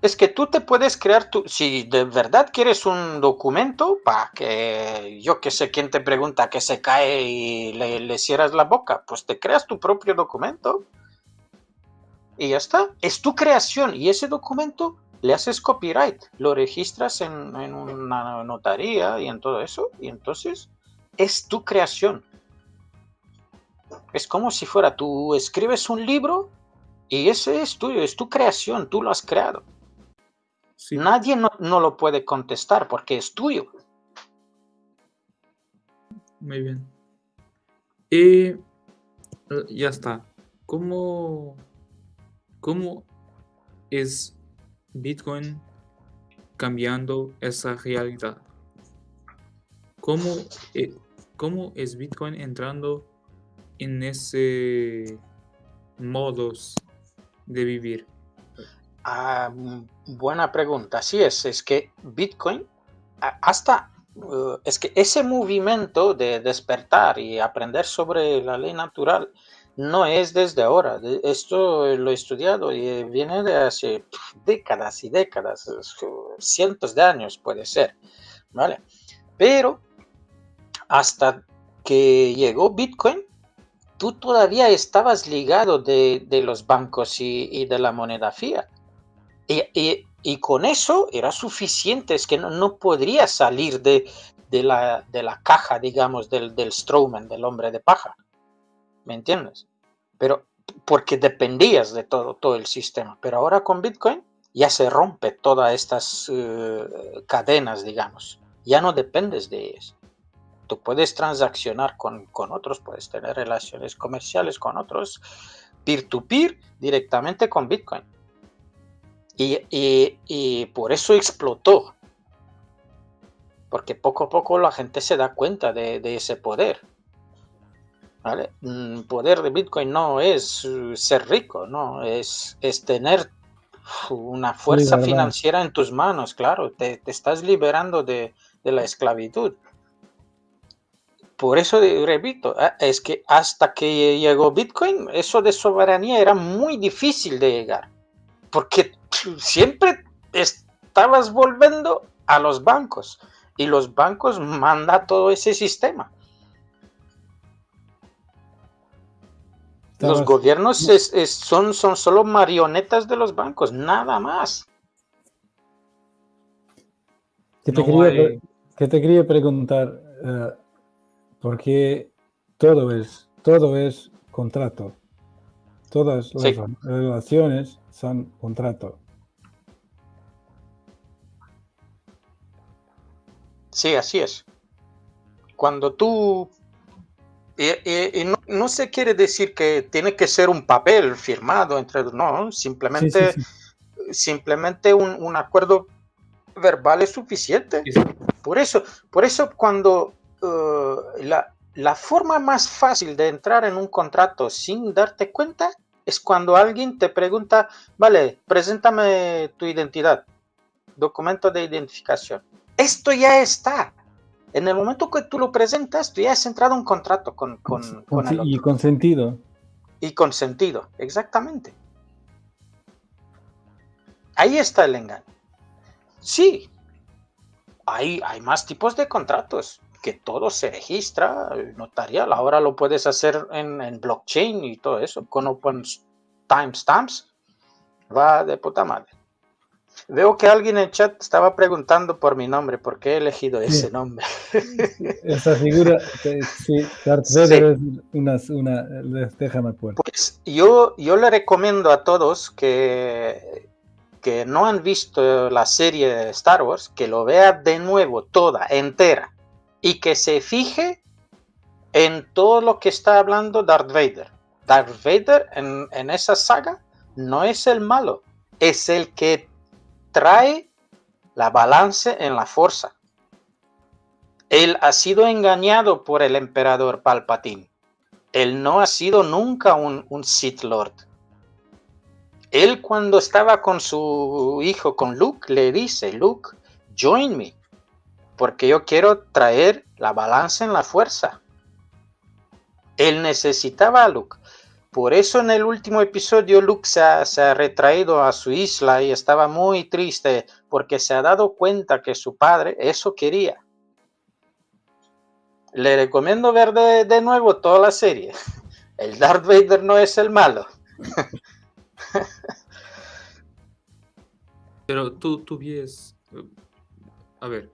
Es que tú te puedes crear, tu, si de verdad quieres un documento, para que yo que sé quién te pregunta que se cae y le, cierras la boca, pues te creas tu propio documento y ya está. Es tu creación y ese documento le haces copyright, lo registras en, en una notaría y en todo eso y entonces es tu creación. Es como si fuera tú escribes un libro y ese es tuyo, es tu creación, tú lo has creado. Nadie no, lo puede contestar porque es tuyo. Muy bien. Y eh, ya está. ¿Cómo, cómo es Bitcoin cambiando esa realidad? ¿Cómo, eh, cómo es Bitcoin entrando en ese modos de vivir? Ah, buena pregunta. Así es, es que Bitcoin hasta uh, es que ese movimiento de despertar y aprender sobre la ley natural no es desde ahora. Esto lo he estudiado y viene de hace décadas y décadas, cientos de años puede ser, ¿vale? Pero hasta que llegó Bitcoin, tú todavía estabas ligado de, los bancos y, de la moneda fiat. Y, con eso era suficiente, es que no, no podría salir de, la, de, la, caja, digamos, del, del Strowman, del hombre de paja. ¿Me entiendes? Pero porque dependías de todo, todo el sistema. Pero ahora con Bitcoin ya se rompe todas estas eh, cadenas, digamos. Ya no dependes de ellas. Tú puedes transaccionar con, otros, puedes tener relaciones comerciales con otros, peer-to-peer, directamente con Bitcoin. Y, por eso explotó. Porque poco a poco la gente se da cuenta de, ese poder. ¿Vale? El mm, poder de Bitcoin no es uh, ser rico, no, es, es tener una fuerza financiera en tus manos, claro, te, estás liberando de, de, la esclavitud. Por eso repito, ah, es que hasta que llegó Bitcoin, eso de soberanía era muy difícil de llegar, porque siempre estabas volviendo a los bancos y los bancos mandan todo ese sistema. Los gobiernos son, son solo marionetas de los bancos, nada más. ¿Qué te, quería, preguntar? Eh, porque todo es, todo es contrato. Todas las relaciones son contrato. Sí, así es. Cuando tú... Y, no, se quiere decir que tiene que ser un papel firmado entre... No, simplemente, simplemente un, acuerdo verbal es suficiente. Por eso, por eso cuando Uh, la, forma más fácil de entrar en un contrato sin darte cuenta es cuando alguien te pregunta, vale, preséntame tu identidad, documento de identificación. Esto ya está. En el momento que tú lo presentas, tú ya has entrado en un contrato con, con, con el Y con sentido. Y con sentido, exactamente. Ahí está el engaño. Sí, hay, hay más tipos de contratos, que todo se registra notarial. Ahora lo puedes hacer en, en blockchain y todo eso, con open timestamps. Va de puta madre. Veo que alguien en el chat estaba preguntando por mi nombre, ¿por qué he elegido ese nombre? [laughs] Esa figura, sí, Darth Vader es una, déjame Pues yo, yo le recomiendo a todos que, que no han visto la serie de Star Wars, que lo vea de nuevo, toda, entera, y que se fije en todo lo que está hablando Darth Vader. Darth Vader en, en esa saga no es el malo, es el que trae la balance en la fuerza. Él ha sido engañado por el emperador Palpatine. Él no ha sido nunca un, un Sith Lord. Él cuando estaba con su hijo, con Luke, le dice, Luke, join me, porque yo quiero traer la balanza en la fuerza. Él necesitaba a Luke. Por eso en el último episodio Luke se ha, retraído a su isla y estaba muy triste porque se ha dado cuenta que su padre eso quería. Le recomiendo ver de, nuevo toda la serie. [laughs] El Darth Vader no es el malo. [laughs] Pero tú, tú ves, a ver,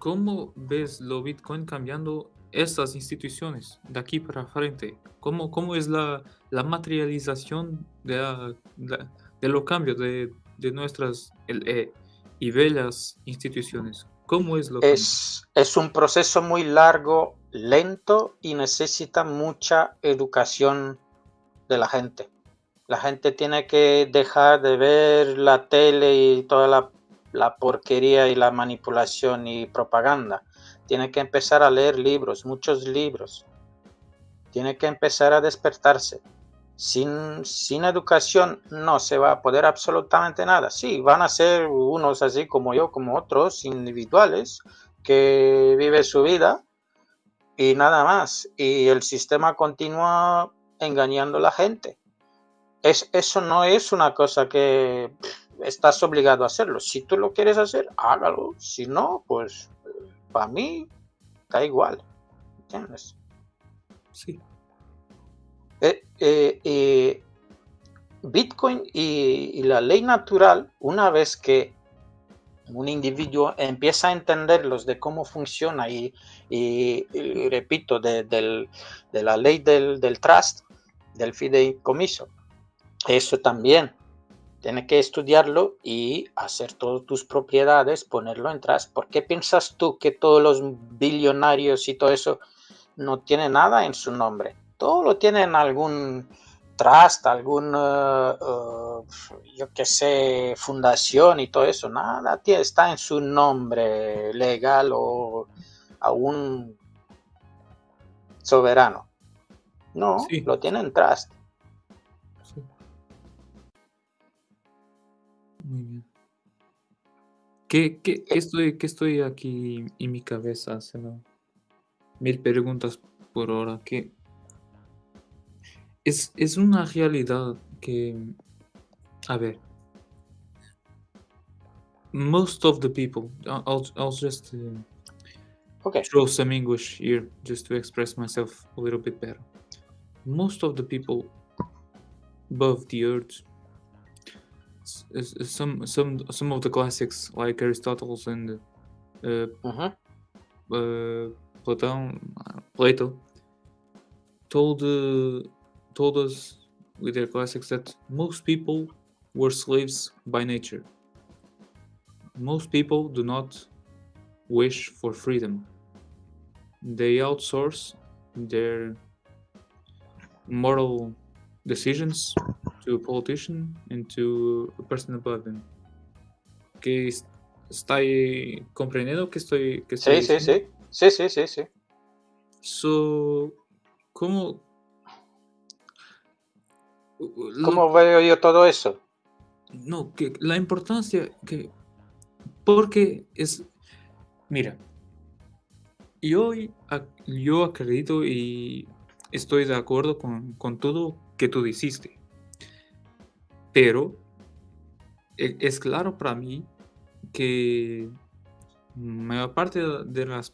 ¿cómo ves lo Bitcoin cambiando estas instituciones de aquí para frente? ¿Cómo, cómo es la, la materialización de, de, los cambios de, de nuestras eh, y bellas instituciones? ¿Cómo es lo es, es un proceso muy largo, lento y necesita mucha educación de la gente. La gente tiene que dejar de ver la tele y toda la, la porquería y la manipulación y propaganda. Tiene que empezar a leer libros, muchos libros. Tiene que empezar a despertarse. Sin, sin, educación no se va a poder absolutamente nada. Sí, van a ser unos así como yo, como otros, individuales, que vive su vida y nada más. Y el sistema continúa engañando a la gente. Es, eso no es una cosa que estás obligado a hacerlo. Si tú lo quieres hacer, hágalo. Si no, pues para mí da igual. ¿Entiendes? Sí. Eh, eh, eh, Bitcoin y, la ley natural, una vez que un individuo empieza a entenderlos de cómo funciona y, repito, de, la ley del, del trust, del fideicomiso, eso también tiene que estudiarlo y hacer todas tus propiedades, ponerlo en trust. ¿Por qué piensas tú que todos los billonarios y todo eso no tienen nada en su nombre? Todo lo tienen algún trust, algún, eh, eh, yo qué sé, fundación y todo eso. Nada está en su nombre legal o aún soberano. No, lo tienen trust. Muy bien. ¿Qué, qué, estoy, qué estoy aquí en mi cabeza haciendo? Mil preguntas por hora. Que es, es una realidad que, a ver, most of the people, I'll, I'll just uh, okay. throw some English here just to express myself a little bit better. Most of the people above the earth some some some of the classics like Aristotle's and uh, uh-huh. uh, Plato, Plato told uh, told us with their classics that most people were slaves by nature. Most people do not wish for freedom. They outsource their moral decisions to a politician and to a person above them. Que está comprendiendo que estoy, que estoy sí, sí, sí, sí, sí, sí, sí. So, ¿cómo? ¿Cómo veo yo todo eso? No, que la importancia que... Porque es... Mira, yo, yo acredito y estoy de acuerdo con, con todo que tú dijiste. Pero e, es claro para mí que mayor parte de las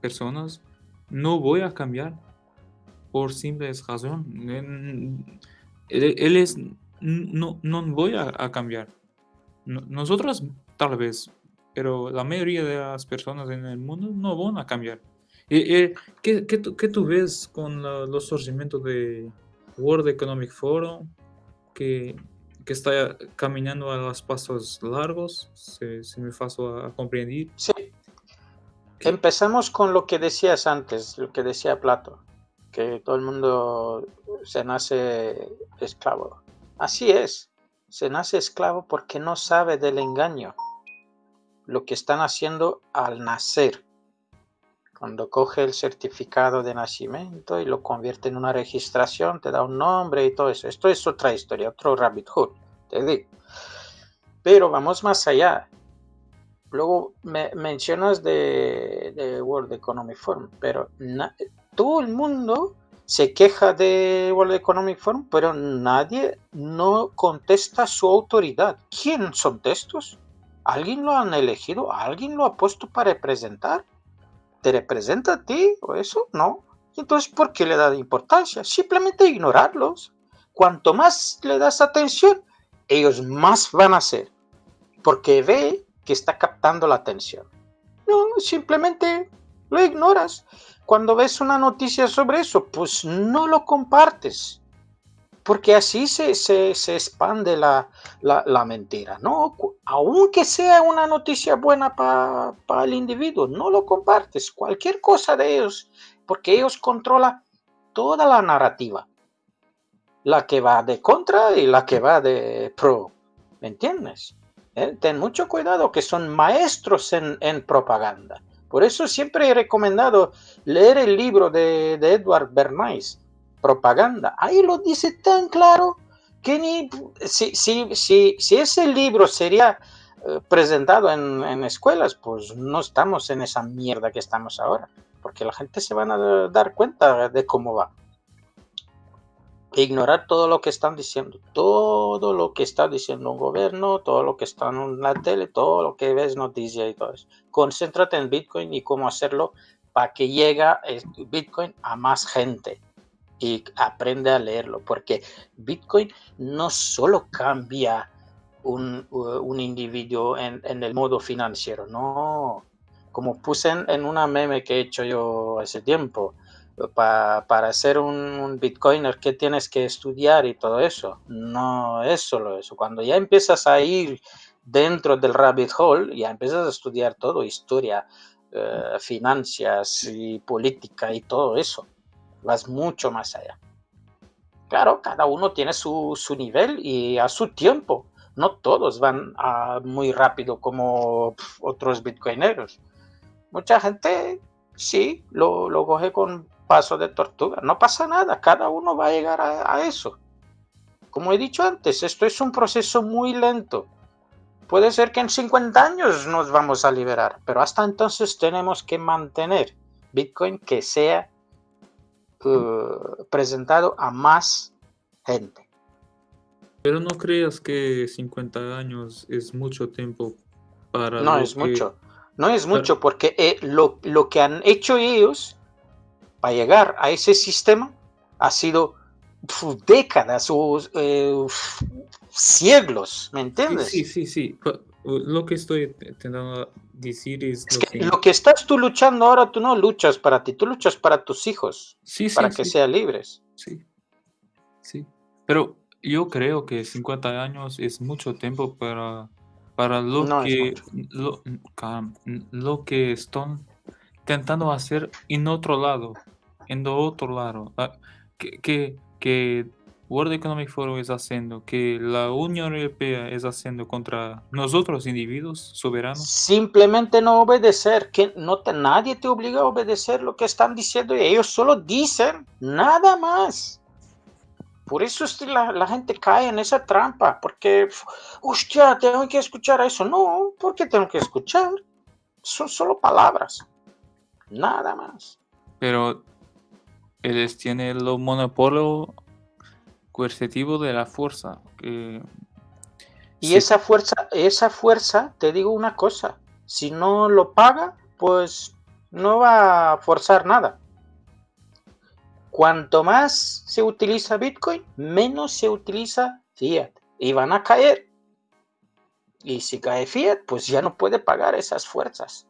personas no voy a cambiar por simples razón. Él, es, no, no voy a, cambiar. nosotros tal vez, pero la mayoría de las personas en el mundo no van a cambiar. ¿Qué, qué, qué tú ves con los surgimientos de World Economic Forum? Que que está caminando a los pasos largos, se, me pasó a, comprender. Sí. Empezamos con lo que decías antes, lo que decía Plato, que todo el mundo se nace esclavo. Así es, se nace esclavo porque no sabe del engaño, lo que están haciendo al nacer. Cuando coge el certificado de nacimiento y lo convierte en una registración, te da un nombre y todo eso. Esto es otra historia, otro rabbit hole, te digo. Pero vamos más allá. Luego me mencionas de, World Economic Forum, pero todo el mundo se queja de World Economic Forum, pero nadie no contesta su autoridad. ¿Quién son estos? ¿Alguien lo han elegido? ¿Alguien lo ha puesto para representar? ¿Te representa a ti o eso? No. Entonces, ¿por qué le da importancia? Simplemente ignorarlos. Cuanto más le das atención, ellos más van a hacer. Porque ve que está captando la atención. No, simplemente lo ignoras. Cuando ves una noticia sobre eso, pues no lo compartes porque así se, se, expande la, la, mentira, ¿no? Aunque sea una noticia buena para el individuo, no lo compartes, cualquier cosa de ellos, porque ellos controlan toda la narrativa, la que va de contra y la que va de pro, ¿me entiendes? ¿Eh? Ten mucho cuidado, que son maestros en, en, propaganda. Por eso siempre he recomendado leer el libro de, de Edward Bernays, propaganda. Ahí lo dice tan claro que ni si, si, si, si ese libro sería eh, presentado en, en, escuelas, pues no estamos en esa mierda que estamos ahora, porque la gente se van a dar cuenta de cómo va. Ignorar todo lo que están diciendo, todo lo que está diciendo un gobierno, todo lo que está en la tele, todo lo que ves noticia y todo eso. Concéntrate en Bitcoin y cómo hacerlo para que llegue Bitcoin a más gente y aprende a leerlo, porque Bitcoin no solo cambia un, un individuo en, el modo financiero, no. Como puse en, una meme que he hecho yo hace tiempo, para ser un, un, bitcoiner, ¿qué tienes que estudiar y todo eso? No es solo eso. Cuando ya empiezas a ir dentro del rabbit hole, ya empiezas a estudiar todo, historia, eh, finanzas y política y todo eso vas mucho más allá. Claro, cada uno tiene su, nivel y a su tiempo. No todos van muy rápido como otros bitcoineros. Mucha gente sí lo, lo coge con paso de tortuga. No pasa nada, cada uno va a llegar a, a eso. Como he dicho antes, esto es un proceso muy lento. Puede ser que en 50 años nos vamos a liberar, pero hasta entonces tenemos que mantener Bitcoin que sea eh, presentado a más gente. Pero no creas que 50 años es mucho tiempo para... No es mucho, no es mucho porque eh, lo, lo, que han hecho ellos para llegar a ese sistema ha sido décadas o eh, siglos, ¿me entiendes? Sí, sí, sí. Lo que estoy intentando decir es... lo, que, lo que estás tú luchando ahora, tú no luchas para ti, tú luchas para tus hijos, sí, para que sean libres. Sí, sí. Pero yo creo que 50 años es mucho tiempo para, para lo, que, lo, lo, que están intentando hacer en otro lado, en otro lado. Ah, que, que, que World Economic Forum es haciendo, que la Unión Europea es haciendo contra nosotros individuos soberanos? Simplemente no obedecer, que no te, nadie te obliga a obedecer lo que están diciendo y ellos solo dicen nada más. Por eso la, la gente cae en esa trampa, porque, hostia, tengo que escuchar eso. No, ¿por qué tengo que escuchar? Son solo palabras, nada más. Pero ellos tienen el monopolio coercitivo de la fuerza. Y Sí. esa fuerza, esa fuerza, te digo una cosa, si no lo paga, pues no va a forzar nada. Cuanto más se utiliza Bitcoin, menos se utiliza Fiat. Y van a caer. Y si cae Fiat, pues ya no puede pagar esas fuerzas.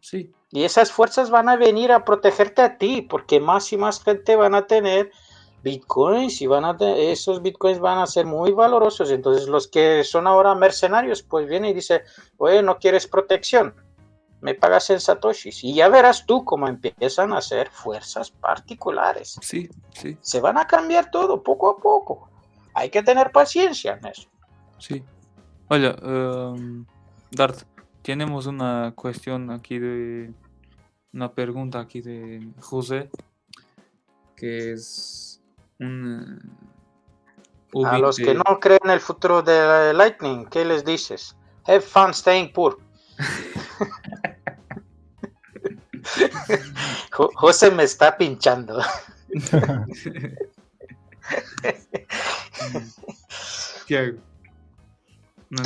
Sí, Y esas fuerzas van a venir a protegerte a ti, porque más y más gente van a tener bitcoins y van a esos bitcoins van a ser muy valorosos. Entonces los que son ahora mercenarios, pues vienen y dicen, oye, no quieres protección, me pagas en satoshis. Y ya verás tú cómo empiezan a ser fuerzas particulares. sí, sí, Se van a cambiar todo poco a poco. Hay que tener paciencia en eso. sí. Oye, em, Dart, tenemos una cuestión aquí de... Una pregunta aquí de José, que es un... A los que no creen en el futuro de Lightning, ¿qué les dices? Have fun staying poor. [laughs] Jo- José me está pinchando. ¿Qué hago? No,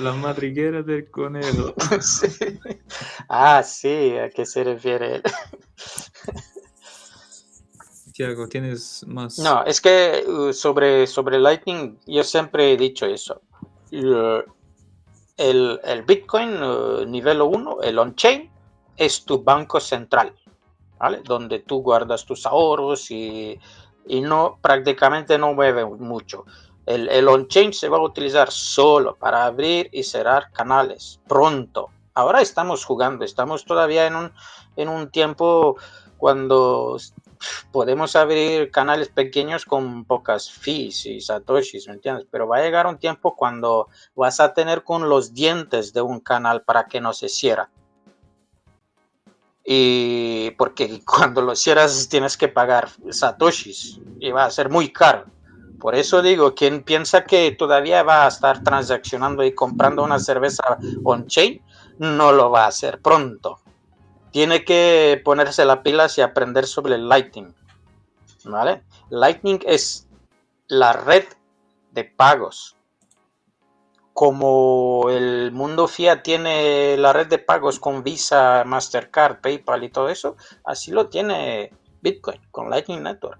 La madriguera del conejo. [laughs] Sí. Ah, sí, ¿a qué se refiere él? Tiago, ¿tienes más? No, es que uh, sobre, sobre Lightning yo siempre he dicho eso. Uh, El, el Bitcoin uh, nivel 1, el on-chain, es tu banco central, ¿vale? Donde tú guardas tus ahorros y, y no prácticamente no mueve mucho. El, el on-chain se va a utilizar solo para abrir y cerrar canales pronto. Ahora estamos jugando, estamos todavía en un, en un tiempo cuando podemos abrir canales pequeños con pocas fees y satoshis, ¿me entiendes? Pero va a llegar un tiempo cuando vas a tener con los dientes de un canal para que no se cierre. Y porque [laughs] cuando lo cierras tienes que pagar satoshis y va a ser muy caro. Por eso digo, quien piensa que todavía va a estar transaccionando y comprando una cerveza on-chain, no lo va a hacer pronto tiene que ponerse las pilas y aprender sobre el Lightning. ¿Vale? Lightning es la red de pagos. Como el mundo fiat tiene la red de pagos con Visa, Mastercard, PayPal y todo eso, así lo tiene Bitcoin con Lightning Network.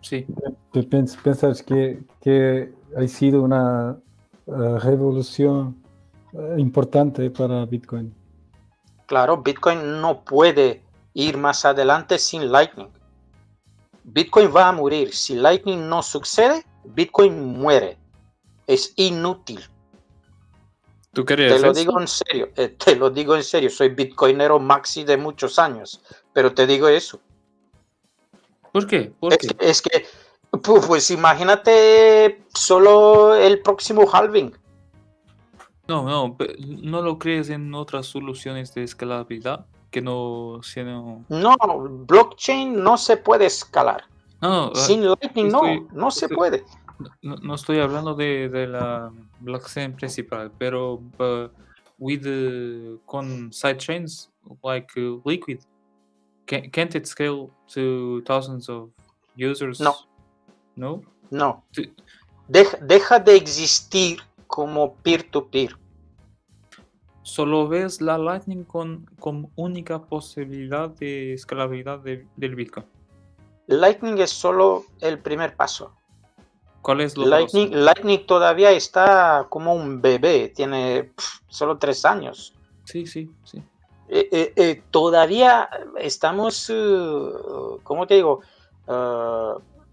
Sí, ¿Tú piens- piensas que, que ha sido una eh, revolución eh, importante para Bitcoin? Claro, Bitcoin no puede ir más adelante sin Lightning. Bitcoin va a morir. Si Lightning no sucede, Bitcoin muere. Es inútil. ¿tú querías Te lo eso? digo en serio. eh, [laughs] te lo digo en serio. Soy bitcoinero maxi de muchos años. Pero te digo eso. ¿Por qué? ¿Por Es qué? que, es que, pu- pues imagínate solo el próximo halving. No, no, ¿no lo crees en otras soluciones de escalabilidad que no sean... No, blockchain no se puede escalar. No, no, ah, Sin Lightning no, estoy- no se estoy- puede. no, no estoy hablando de, de la blockchain principal, pero uh, with uh, con sidechains like uh, Liquid, can, can't it scale to thousands of users? No. No? No. Deja, deja de existir como peer-to-peer. Solo ves la Lightning con, con única posibilidad de escalabilidad de- del Bitcoin. Lightning es solo el primer paso. ¿Cuál es lo Lightning, próximo? Lightning todavía está como un bebé, tiene solo tres años. Sí, sí, sí. Eh, eh, eh, todavía estamos, eh, ¿cómo te digo?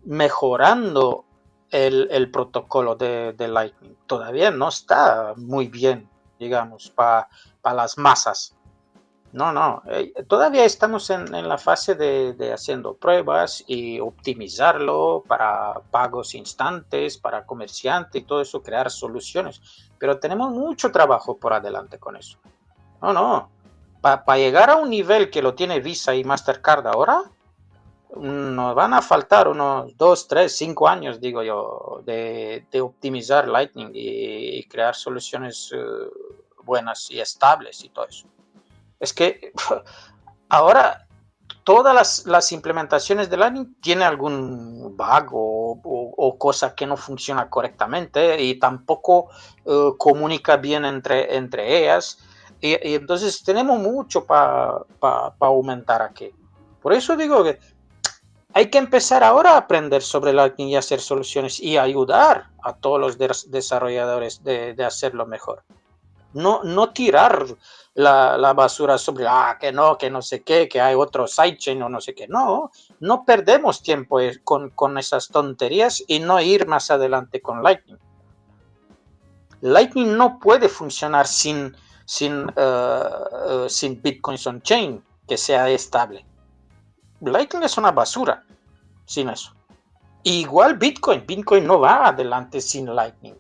Mejorando el, protocolo de, de Lightning. Todavía no está muy bien, digamos, para las masas. No, no, eh, todavía estamos en, la fase de, de haciendo pruebas y optimizarlo para pagos instantes, para comerciantes y todo eso, crear soluciones. Pero tenemos mucho trabajo por adelante con eso. No, no, para llegar a un nivel que lo tiene Visa y Mastercard ahora, nos van a faltar unos 2, 3, 5 años, digo yo, de, optimizar Lightning y, crear soluciones eh, buenas y estables y todo eso. Es que [laughs] ahora todas las, implementaciones de Lightning tienen algún bug o, cosa que no funciona correctamente y tampoco eh, comunica bien entre, entre ellas. Y, entonces tenemos mucho para aumentar aquí. Por eso digo que hay que empezar ahora a aprender sobre Lightning y hacer soluciones y ayudar a todos los desarrolladores de, hacerlo mejor. No, no tirar la, basura sobre, ah, que no, que no sé qué, que hay otro sidechain o no sé qué. No, no perdemos tiempo eh, con, esas tonterías y no ir más adelante con Lightning. Lightning no puede funcionar sin, sin, uh, uh, sin Bitcoin on-chain que sea estable. Lightning es una basura sin eso. Igual Bitcoin, Bitcoin no va adelante sin Lightning.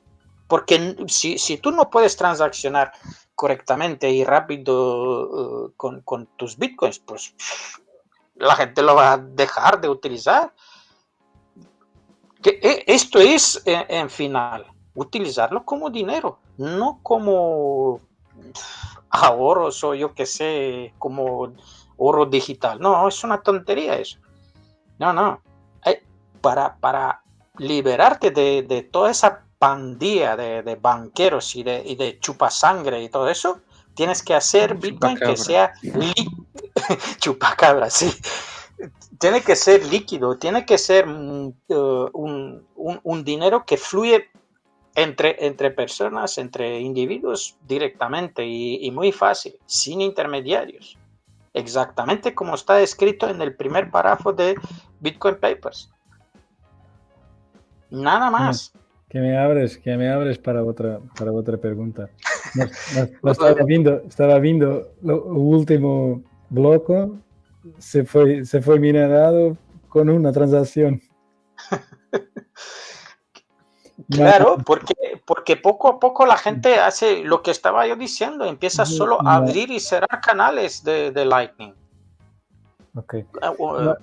Porque si, tú no puedes transaccionar correctamente y rápido uh, con, tus Bitcoins, pues la gente lo va a dejar de utilizar. Que, e, esto es, en, en final, utilizarlo como dinero, no como ahorros o yo que sé, como oro digital. No, es una tontería eso. No, no. Para, para liberarte de, toda esa pandilla de, banqueros y de, y de chupasangre y todo eso, tienes que hacer Bitcoin que sea [laughs] chupacabra, sí. Tiene que ser líquido, tiene que ser mm, uh, un, dinero que fluye entre, entre personas, entre individuos directamente y muy fácil, sin intermediarios exactamente como está escrito en el primer párrafo de Bitcoin Papers. Nada más. Que me abres, que me abres para otra, para otra pregunta. [laughs] estaba, viendo, estaba viendo lo último bloque, se fue, se fue minerado con una transacción. [laughs] Claro, porque, porque poco a poco la gente hace lo que estaba yo diciendo, empieza solo a abrir y cerrar canales de, Lightning. Ok. Ah, eh,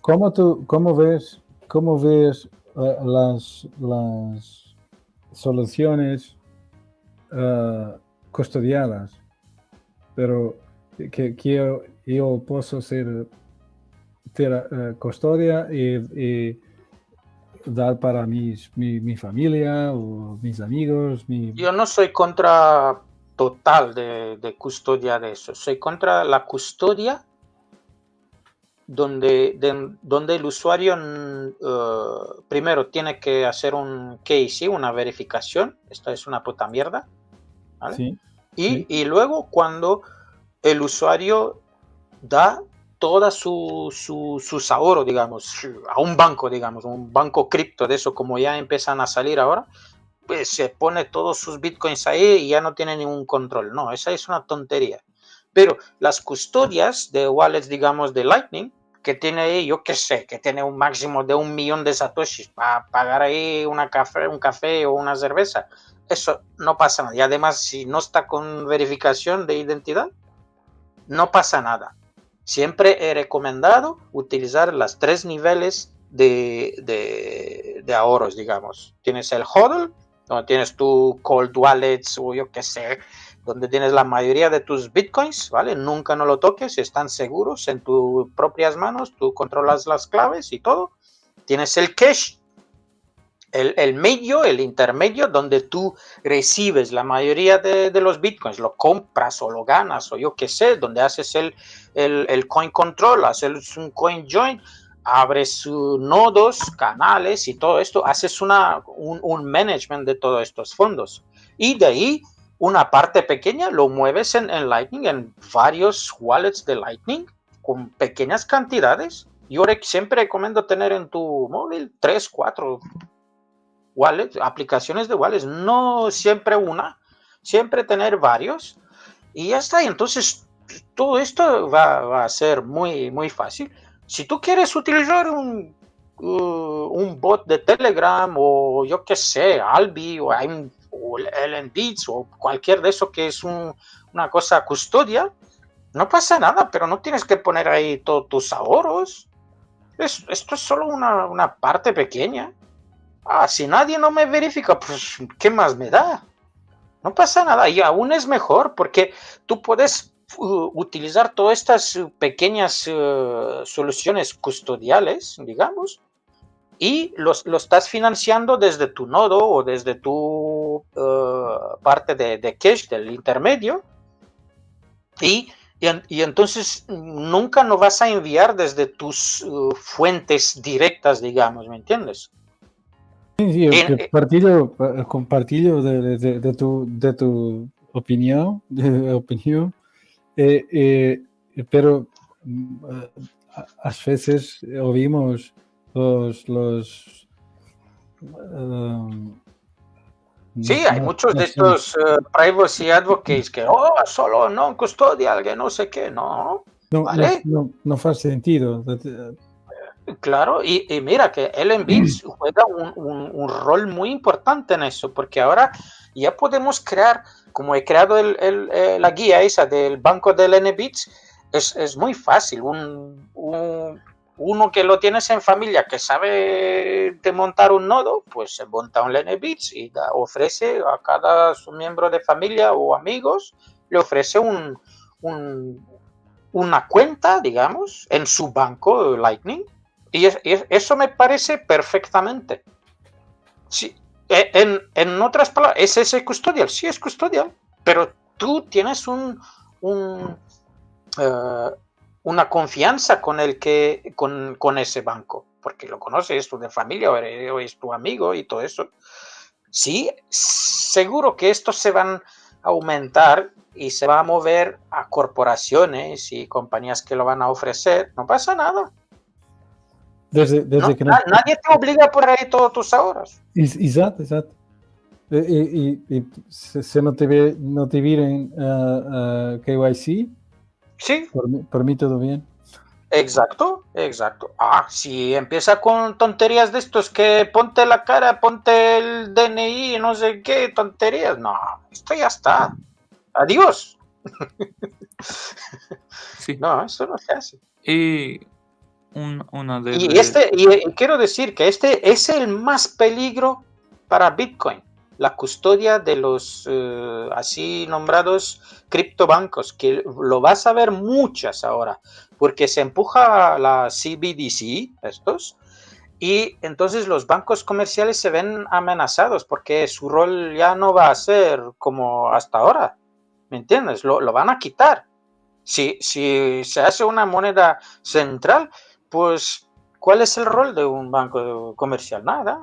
¿Cómo, tú, cómo ves, cómo ves eh, las, las soluciones uh, custodiadas? Pero que, que yo, puedo ser custodia y dar para mis, mi, familia o mis amigos. Yo no soy contra total de, custodia de eso, soy contra la custodia donde, donde el usuario mm, eh, primero tiene que hacer un KYC, una verificación, esta es una puta mierda, y, y luego cuando el usuario da toda su, su, sus ahorros, digamos, a un banco, digamos, un banco cripto de eso, como ya empiezan a salir ahora, pues se pone todos sus bitcoins ahí y ya no tiene ningún control. No, esa es una tontería. Pero las custodias de wallets, digamos, de Lightning, que tiene ahí, yo qué sé, que tiene un máximo de un millón de satoshis para pagar ahí una café, un café o una cerveza, eso no pasa nada. Y además, si no está con verificación de identidad, no pasa nada. Siempre he recomendado utilizar las tres niveles de, ahorros, digamos. Tienes el HODL, donde tienes tu cold wallets o yo qué sé, donde tienes la mayoría de tus bitcoins, ¿vale? Nunca no lo toques, están seguros en tus propias manos, tú controlas las claves y todo. Tienes el cache, el, medio, el intermedio, donde tú recibes la mayoría de, los bitcoins, lo compras o lo ganas o yo qué sé, donde haces el, el, coin control, haces un coin join, abres nodos, canales y todo esto, haces una, un, management de todos estos fondos. Y de ahí, una parte pequeña lo mueves en, Lightning, en varios wallets de Lightning, con pequeñas cantidades. Yo siempre recomiendo tener en tu móvil 3, 4 wallets, aplicaciones de wallets, no siempre una, siempre tener varios y ya está. Entonces, todo esto va, a ser muy, muy fácil. Si tú quieres utilizar un, uh, un bot de Telegram o yo qué sé, Albi o, o LNBits o cualquier de eso que es una cosa custodia, no pasa nada, pero no tienes que poner ahí todos tus ahorros. esto es solo una, una parte pequeña. Ah, si nadie no me verifica, pues, ¿qué más me da? No pasa nada y aún es mejor porque tú puedes utilizar todas estas uh, pequeñas uh, soluciones custodiales, digamos, y los, lo estás financiando desde tu nodo o desde tu parte de, de, cache del intermedio y, y, entonces nunca no vas a enviar desde tus fuentes directas, digamos, ¿me entiendes? Sí, sí, eh, compartillo, de, de, de, tu, de tu opinión, de opinión eh, eh, pero mm, a veces oímos los, los um, Sí, hay muchos de estos uh, privacy advocates que, oh, solo no custodial, que no sé qué, no. No, ¿vale? no, no, no sentido. Claro, y, mira que Ellen Beats juega un, rol muy importante en eso, porque ahora ya podemos crear, como he creado eh, la guía esa del banco del NBits, es, es muy fácil. Un, uno que lo tienes en familia que sabe montar un nodo, pues se monta un NBits y ofrece a cada su miembro de familia o amigos, le ofrece un, una cuenta, digamos, en su banco Lightning y, eso me parece perfectamente. Sí, e, en, otras palabras, ¿es ese custodial? Sí, es custodial, pero tú tienes un, eh, una confianza con, el que, con, ese banco, porque lo conoces, es tu de familia o es tu amigo y todo eso. Sí, seguro que estos se van a aumentar y se va a mover a corporaciones y compañías que lo van a ofrecer. No pasa nada. Desde, desde que Nadie te obliga por ahí todos tus ahorros. Exacto, exacto. Y, y, se no te, no te vienen uh, uh, KYC. Sí. Por, mí todo bien. Exacto, exacto. Ah, si empieza con tonterías de estos que ponte la cara, ponte el DNI, no sé qué, tonterías. No, esto ya está. Adiós. Sí. No, eso no se hace. Y una de y, este, y, quiero decir que este es el más peligro para Bitcoin, la custodia de los eh, así nombrados criptobancos, que lo vas a ver muchas ahora, porque se empuja la CBDC, estos, y entonces los bancos comerciales se ven amenazados porque su rol ya no va a ser como hasta ahora, ¿me entiendes? Lo, lo van a quitar. Si, si se hace una moneda central, pues, ¿cuál es el rol de un banco comercial? Nada.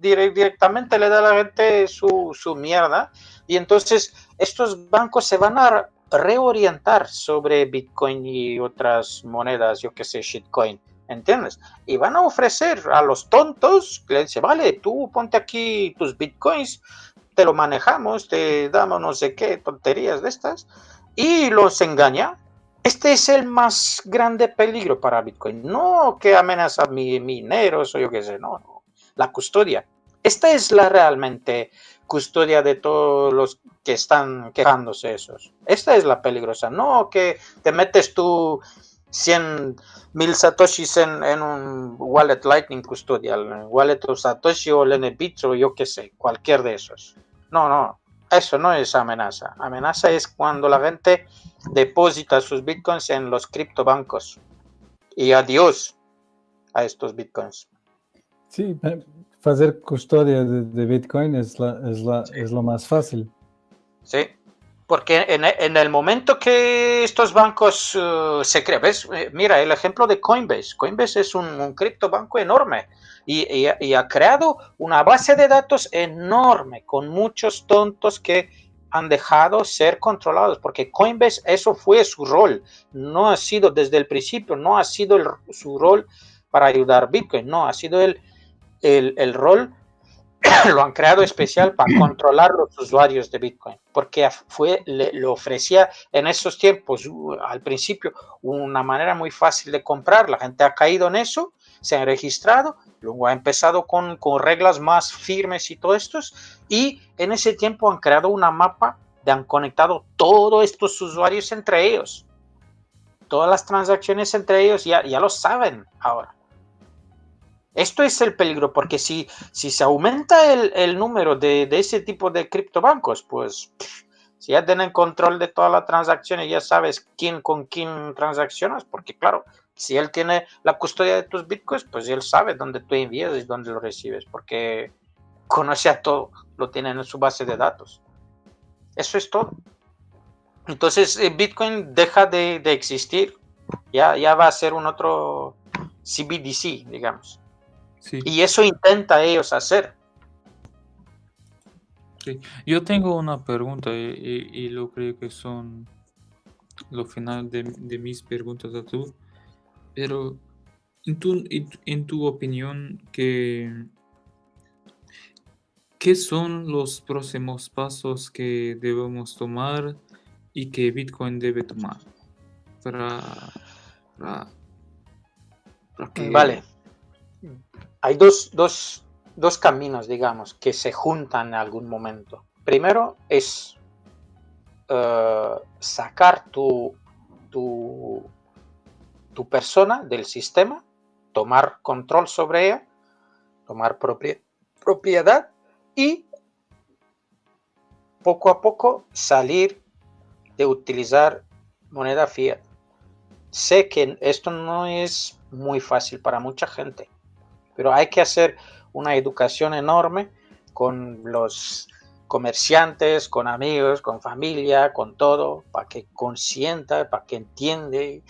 directamente le da a la gente su, su mierda y entonces estos bancos se van a reorientar sobre Bitcoin y otras monedas, yo que sé, shitcoin, ¿entiendes? Y van a ofrecer a los tontos, le dice, vale, tú ponte aquí tus Bitcoins, te lo manejamos, te damos no sé qué tonterías de estas, y los engaña, este es el más grande peligro para Bitcoin. No que amenaza a mi, mineros o yo qué sé, no. La custodia. Esta es la realmente custodia de todos los que están quejándose esos. Esta es la peligrosa. No que te metes tú 100 mil satoshis en, un wallet Lightning custodial, wallet o satoshi o LNBit o yo qué sé, cualquier de esos. No, no. Eso no es amenaza. Amenaza es cuando la gente deposita sus bitcoins en los criptobancos. Y adiós a estos bitcoins. Sí, hacer custodia de, bitcoin es, la, es, la, es lo más fácil. Sí, porque en, el momento que estos bancos uh, se crean, eh, mira el ejemplo de Coinbase. Coinbase es un, un criptobanco enorme y, y, ha creado una base de datos enorme con muchos tontos que han dejado ser controlados, porque Coinbase eso fue su rol, no ha sido desde el principio, no ha sido su rol para ayudar Bitcoin, no, ha sido el, el, el rol [coughs] lo han creado especial para controlar los usuarios de Bitcoin, porque fue, le, ofrecía en esos tiempos, al principio, una manera muy fácil de comprar, la gente ha caído en eso, se han registrado, luego ha empezado con, reglas más firmes y todo esto, y en ese tiempo han creado una mapa de han conectado todos estos usuarios entre ellos. todas las transacciones entre ellos ya, ya lo saben ahora. Esto es el peligro, porque si, si se aumenta el, número de, ese tipo de criptobancos, pues si ya tienen control de todas las transacciones, ya sabes quién con quién transaccionas, porque claro, si él tiene la custodia de tus bitcoins, pues él sabe dónde tú envías y dónde lo recibes, porque conoce a todo, lo tiene en su base de datos. Eso es todo. Entonces, eh, Bitcoin deja de, de existir, ya, ya va a ser un otro CBDC, digamos. Y eso intenta ellos hacer. Sí. Yo tengo una pregunta y, lo creo que son lo final de, mis preguntas a tú. Pero en tu, en tu opinión, ¿qué, ¿qué son los próximos pasos que debemos tomar y que Bitcoin debe tomar para, para, que... Vale hay dos, caminos, digamos, que se juntan en algún momento. Primero es eh, sacar tu, tu, tu, persona del sistema, tomar control sobre ella, tomar propiedad y poco a poco salir de utilizar moneda fiat. Sé que esto no es muy fácil para mucha gente, pero hay que hacer una educación enorme con los comerciantes, con amigos, con familia, con todo, para que consienta, para que entiende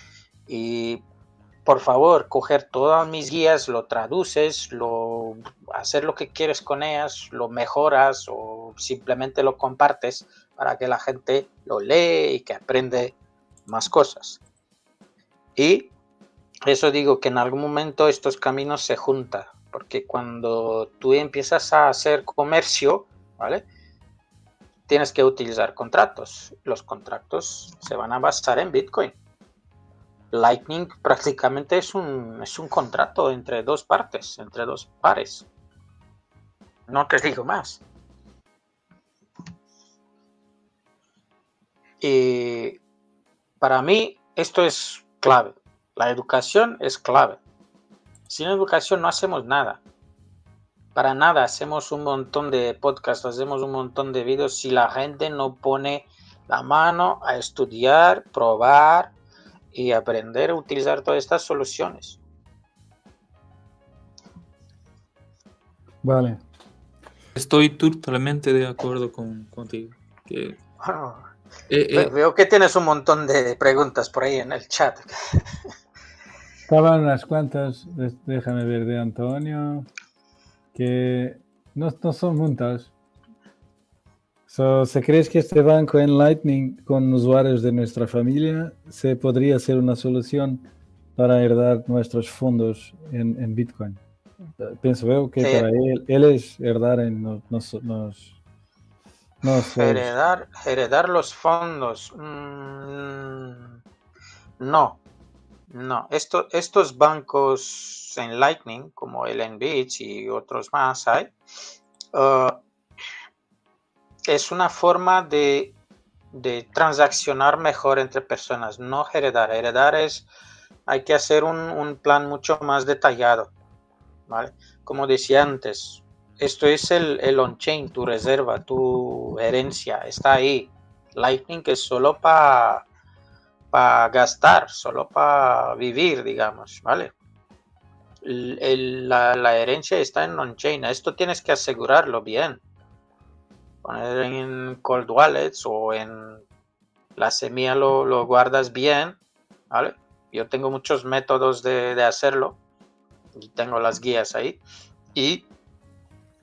y por favor, coger todas mis guías, lo traduces, lo hacer lo que quieres con ellas, lo mejoras o simplemente lo compartes para que la gente lo lee y que aprende más cosas. Y eso digo que en algún momento estos caminos se juntan, porque cuando tú empiezas a hacer comercio, ¿vale? Tienes que utilizar contratos. Los contratos se van a basar en Bitcoin. Lightning prácticamente es un, es un contrato entre dos partes, entre dos pares. No te digo más. Y para mí esto es clave. La educación es clave. Sin educación no hacemos nada. Para nada, hacemos un montón de podcasts, hacemos un montón de videos si la gente no pone la mano a estudiar, probar y aprender a utilizar todas estas soluciones. Vale. Estoy totalmente de acuerdo con, contigo. Eh, eh, veo que tienes un montón de preguntas por ahí en el chat. [laughs] Estaban unas cuantas, déjame ver, de Antonio, que no, son muchas. ¿Se crees que este banco en Lightning con usuarios de nuestra familia se podría ser una solución para heredar nuestros fondos en, Bitcoin? Pienso veo que para él, él es heredar en nos, heredar, heredar los fondos. Mm, no, no, estos bancos en Lightning, como el NBIT y otros más hay, uh, es una forma de, transaccionar mejor entre personas, no heredar. Heredar es, hay que hacer un, plan mucho más detallado, Como decía antes, esto es el, el on-chain, tu reserva, tu herencia, está ahí. Lightning es solo para para gastar, solo para vivir, digamos, ¿vale? la, herencia está en on-chain. Esto tienes que asegurarlo bien. Poner en cold wallets o en la semilla lo, guardas bien, ¿vale? Yo tengo muchos métodos de, hacerlo. Y tengo las guías ahí. Y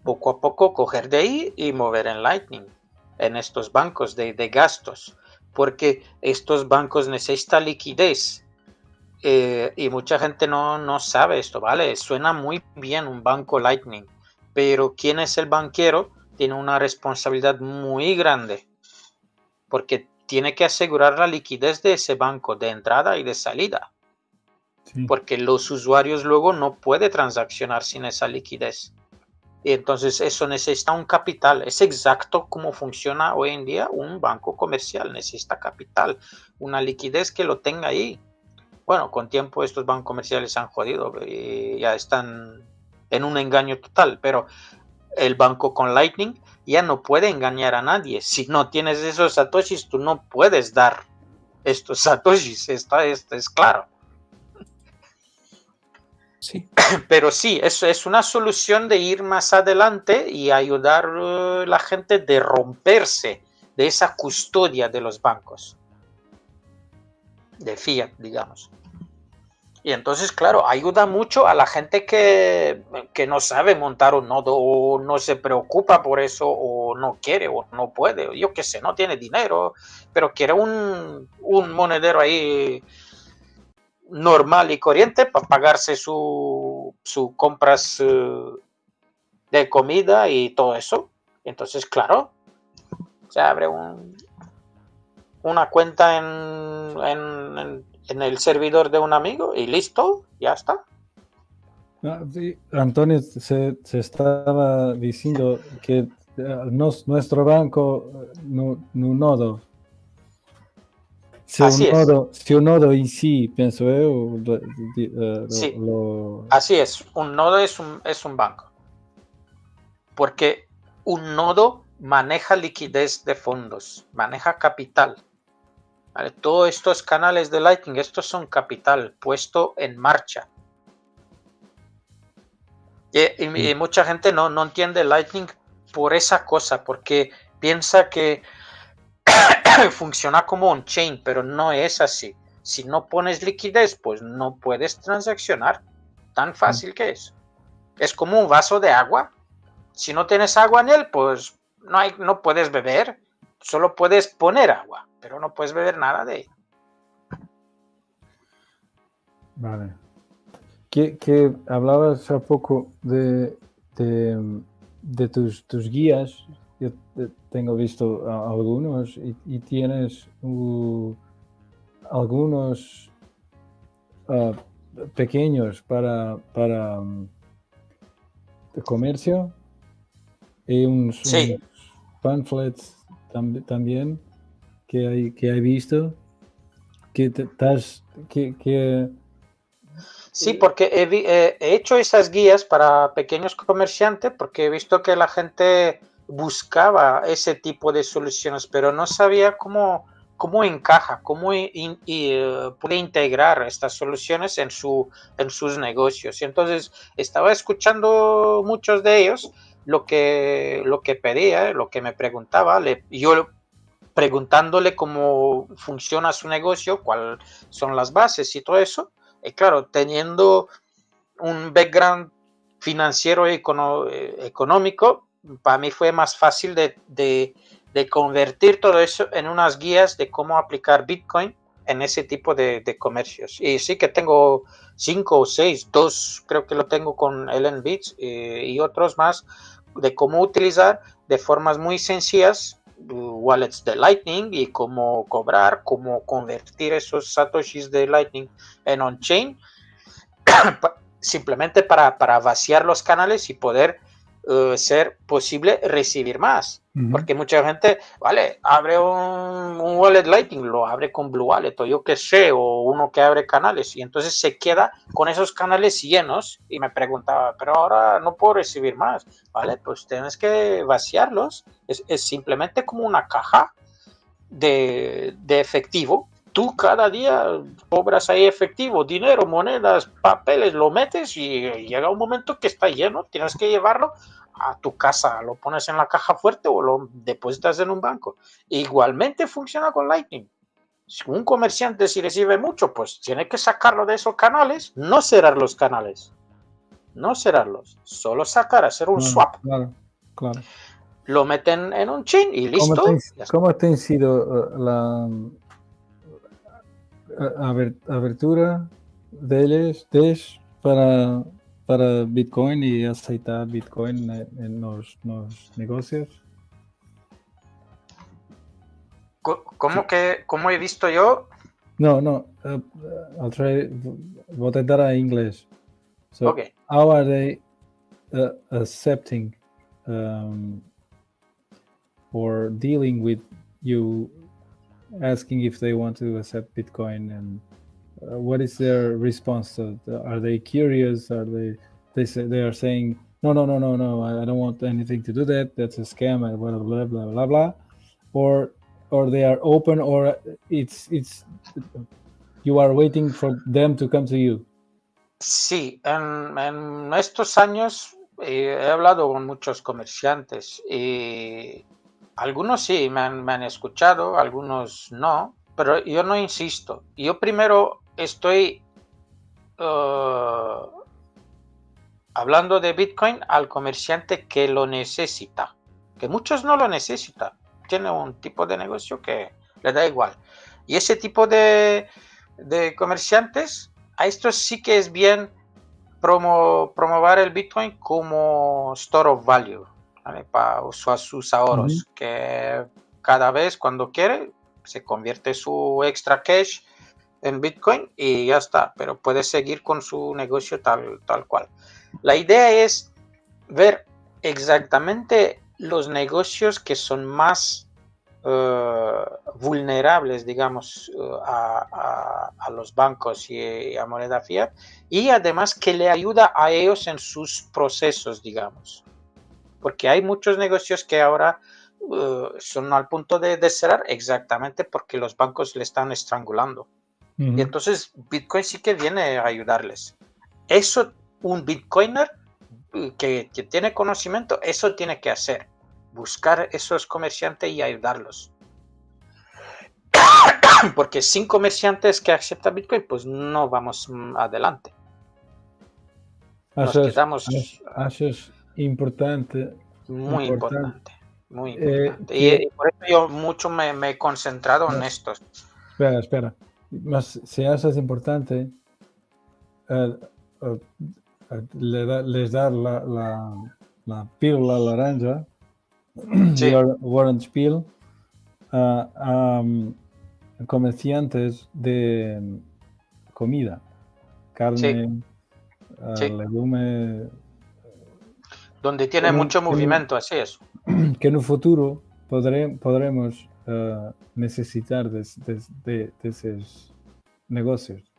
poco a poco coger de ahí y mover en Lightning. En estos bancos de, de gastos porque estos bancos necesitan liquidez. Eh, y mucha gente no, no sabe esto, ¿vale? Suena muy bien un banco Lightning, pero ¿quién es el banquero? Tiene una responsabilidad muy grande, porque tiene que asegurar la liquidez de ese banco de entrada y de salida. Porque los usuarios luego no pueden transaccionar sin esa liquidez. Y entonces eso necesita un capital. Es exacto como funciona hoy en día un banco comercial. Necesita capital, una liquidez que lo tenga ahí. bueno, con tiempo estos bancos comerciales han jodido y ya están en un engaño total, pero el banco con Lightning ya no puede engañar a nadie. Si no tienes esos satoshis, tú no puedes dar estos [laughs] satoshis, está, esto es claro. [coughs] Pero sí, eso es una solución de ir más adelante y ayudar a uh, la gente de romperse de esa custodia de los bancos. De fiat, digamos. Y entonces, claro, ayuda mucho a la gente que, no sabe montar un nodo o no se preocupa por eso o no quiere o no puede, yo qué sé, no tiene dinero, pero quiere un, monedero ahí normal y corriente para pagarse sus su compras eh, de comida y todo eso. Entonces, claro, se abre un, una cuenta en en el servidor de un amigo y listo, ya está. Ah, Antonio se, estaba diciendo que eh, nuestro banco eh, Si Así un, nodo, si un nodo en sí, pienso yo, eh, sí. Así es, un nodo es un, es un banco. Porque un nodo maneja liquidez de fondos, maneja capital. Todos estos canales de Lightning, estos son capital puesto en marcha. Y, mucha gente no, no entiende Lightning por esa cosa, porque piensa que [coughs] funciona como un chain, pero no es así. Si no pones liquidez, pues no puedes transaccionar. Tan fácil que es. Es como un vaso de agua. Si no tienes agua en él, pues no, hay, no puedes beber. Solo puedes poner agua pero no puedes beber nada de ella. Vale. Que, hablabas hace poco de, de, tus, tus, guías. Yo tengo visto algunos y, tienes algunos ah, pequeños para, para um, comercio y unos, pamphlets también que, hay, que he visto? Que estás, que, que, Sí, porque he, hecho esas guías para pequeños comerciantes porque he visto que la gente buscaba ese tipo de soluciones, pero no sabía cómo, cómo encaja, cómo eh, puede integrar estas soluciones en, su, en sus negocios. Y entonces estaba escuchando muchos de ellos lo que, lo que pedía, lo que me preguntaba. Yo preguntándole cómo funciona su negocio, cuáles son las bases y todo eso. Y claro, teniendo un background financiero y eh, económico, para mí fue más fácil de, de, convertir todo eso en unas guías de cómo aplicar Bitcoin en ese tipo de, de, comercios. Y sí que tengo cinco o seis, dos creo que lo tengo con Ellen Bits eh, y otros más de cómo utilizar de formas muy sencillas wallets de Lightning y cómo cobrar, cómo convertir esos satoshis de Lightning en on-chain, [coughs] simplemente para, para, vaciar los canales y poder uh, ser posible recibir más. Porque mucha gente, vale, abre un, wallet Lightning, lo abre con Blue Wallet o yo que sé, o uno que abre canales y entonces se queda con esos canales llenos y me preguntaba, pero ahora no puedo recibir más. Vale, pues tienes que vaciarlos. Es, es simplemente como una caja de, de efectivo tú cada día cobras ahí efectivo, dinero, monedas, papeles, lo metes y llega un momento que está lleno, tienes que llevarlo a tu casa, lo pones en la caja fuerte o lo depositas en un banco. Igualmente funciona con Lightning. Si un comerciante si recibe mucho, pues tiene que sacarlo de esos canales, no cerrar los canales. No cerrarlos, solo sacar, hacer un swap. Claro, claro. Lo meten en un chain y listo. ¿Cómo te, ha sido uh, la abertura de ellos para para Bitcoin y aceitar Bitcoin en los, negocios? ¿Cómo que, cómo he visto yo? No, no, uh, I'll try, voy a intentar en inglés. So, okay. how are they uh, accepting um, or dealing with you asking if they want to accept Bitcoin and uh, what is their response? To, are they curious? Are they they say they are saying no no no no no I, I don't want anything to do that. That's a scam and blah blah blah blah blah, or or they are open or it's it's you are waiting for them to come to you. Sí, en, en estos años eh, he hablado con muchos comerciantes y algunos sí me han, escuchado, algunos no, pero yo no insisto. Yo primero estoy uh, hablando de Bitcoin al comerciante que lo necesita, que muchos no lo necesitan. Tiene un tipo de negocio que le da igual. Y ese tipo de, de comerciantes, a estos sí que es bien promo, promover el Bitcoin como store of value, para usar sus ahorros, que cada vez cuando quiere se convierte su extra cash en Bitcoin y ya está, pero puede seguir con su negocio tal, tal cual. La idea es ver exactamente los negocios que son más eh, vulnerables, digamos, eh, a, los bancos y a moneda fiat, y además que le ayuda a ellos en sus procesos, digamos. Porque hay muchos negocios que ahora eh, son al punto de, cerrar exactamente porque los bancos le están estrangulando. Y entonces Bitcoin sí que viene a ayudarles. Eso, un Bitcoiner que, que tiene conocimiento, eso tiene que hacer buscar esos comerciantes y ayudarlos. [coughs] Porque sin comerciantes que aceptan Bitcoin, pues no vamos adelante. Nos quedamos. Eso es importante. Muy importante. muy eh, importante. y, por eso yo mucho me, he concentrado en esto. Espera, espera. Más, si eso es importante, eh, eh, les dar la, la, la píldora naranja [clears throat] Warren Spiel a, um, comerciantes de comida, carne, legumes. Donde tiene mucho movimiento, así es. [clears throat] Que en un futuro podremos uh, necesitar de, de esos negocios.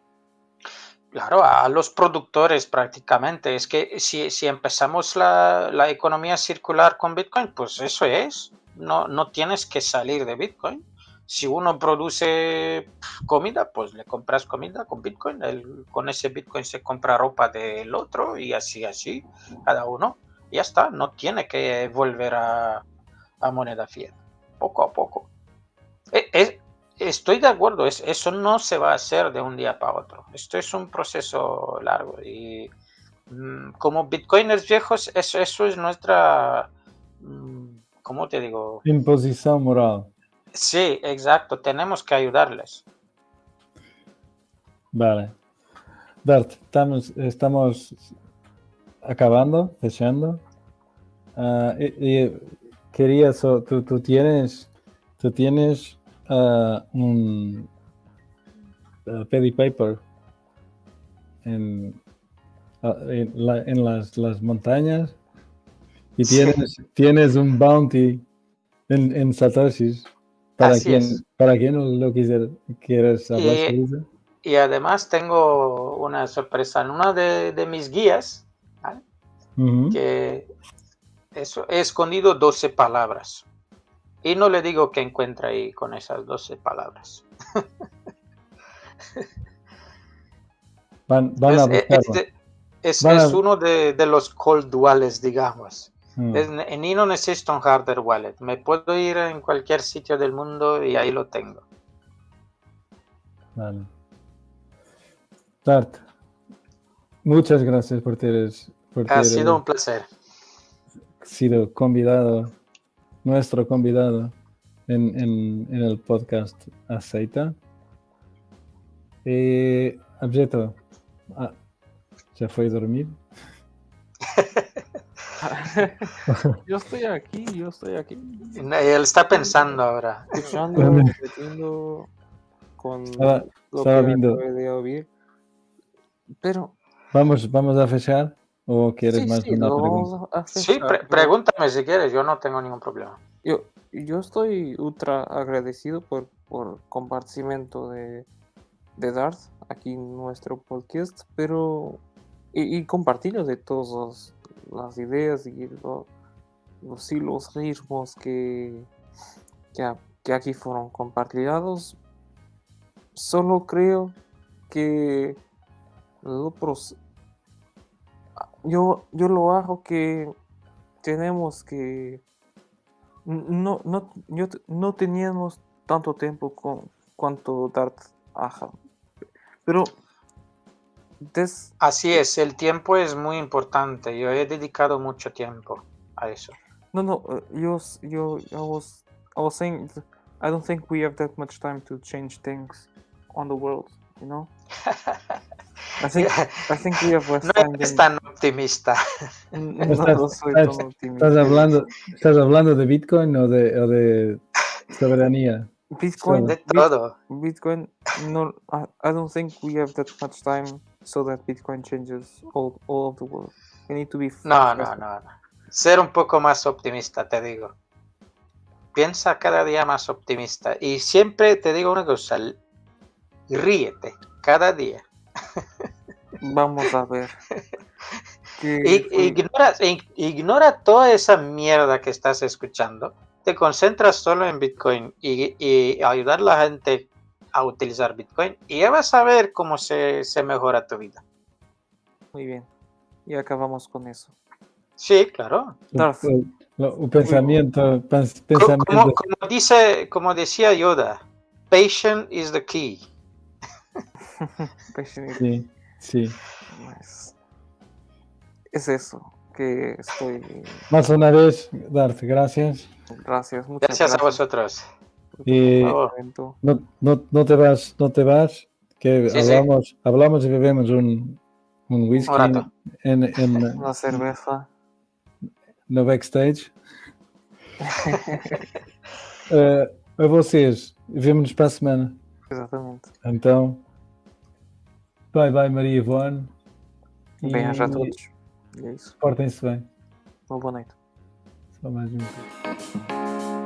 Claro, a los productores prácticamente. Es que si, si empezamos la, la, economía circular con Bitcoin, pues eso es. No, no tienes que salir de Bitcoin. Si uno produce comida, pues le compras comida con Bitcoin. con ese Bitcoin se compra ropa del otro y así, así, cada uno. Ya está, no tiene que volver a, a moneda fiat. Poco a poco. E, es, Estoy de acuerdo, eso no se va a hacer de un día para otro. Esto es un proceso largo y mm, como bitcoiners viejos, eso, eso es nuestra, mm, ¿cómo te digo? Imposición moral. Sí, exacto, tenemos que ayudarles. Vale. Bert, estamos, estamos acabando, fechando. Ah, y, quería, tú, tú, tienes, tú tienes uh, un uh, Paddy Piper en, en, la, en las, las, montañas y tienes, tienes un bounty en, en Satoshis. Para quien, para quien lo quisiera, quieres hablar y, eso. Y además tengo una sorpresa en una de, de mis guías. Uh -huh. que eso, he escondido 12 palabras. Y no le digo que encuentra ahí con esas 12 palabras. [laughs] van, van es, este, es, es, uno de, de, los cold wallets, digamos. Mm. Es, ni no necesito un hardware wallet. Me puedo ir en cualquier sitio del mundo y ahí lo tengo. Vale. Tart, muchas gracias por tener... Por ha sido un placer. Sido convidado nuestro convidado en, en, en el podcast Aceita. Eh, Abjeto, ah, ¿ya fue a dormir? [laughs] yo estoy aquí, yo estoy aquí. Él está pensando ahora. Escuchando, metiendo con estaba, lo estaba que viendo. de oír. Pero. Vamos, vamos a fechar. ¿O quieres sí, más sí, una lo pregunta? Sí, pre pregúntame si quieres, yo no tengo ningún problema. Yo, yo estoy ultra agradecido por, por compartimiento de, de Darth aquí en nuestro podcast, pero y, y compartirlo de todas las ideas y lo- los hilos, ritmos que, que, a- que aquí fueron compartidos. Solo creo que nosotros, yo, yo lo hago que tenemos que no, no, yo no teníamos tanto tiempo con cuanto Dart Ajá. Pero des- Así es, el tiempo es muy importante. Yo he dedicado mucho tiempo a eso. no no uh, yo yo I was I was saying I don't think we have that much time to change things on the world, you know? [laughs] We have less No eres tan optimista. [laughs] N- Estás- no soy estás- tan optimista. ¿Estás hablando, ¿Estás hablando de Bitcoin o de, o de soberanía? Bitcoin, De todo. Bitcoin, no, I, I don't think we have that much time so that Bitcoin changes all, all of the world. We need to be No, no, no, no. Ser un poco más optimista, te digo. Piensa cada día más optimista. Y siempre te digo una cosa. Ríete cada día. Vamos a ver. [laughs] Ignora, ig- ignora toda esa mierda que estás escuchando. Te concentras solo en Bitcoin y, y ayudar a la gente a utilizar Bitcoin. Y ya vas a ver cómo se, se mejora tu vida. Muy bien. Y acabamos con eso. Sí, claro. Darth. O, lo- o pensamento, pens- Co- pensamento Como, como dice, como decía Yoda, patience is the key. [laughs] Sí, sí. Pues, Es eso. Que estoy. Más una vez, Darte, gracias. Gracias. Muchas Gracias a gracias. vosotros. por tu Y-. No, no, no te vas, no te vas, que Sí, sí. hablamos, hablamos y bebemos un, un whisky Un en, en, [laughs] Una cerveza. no backstage. Eh, a vocês, vemo-nos para a semana. Exatamente. Então, bye bye Maria Ivone. Bem-aja a todos. E é isso. Portem-se bem. Uma boa noite. Só mais um.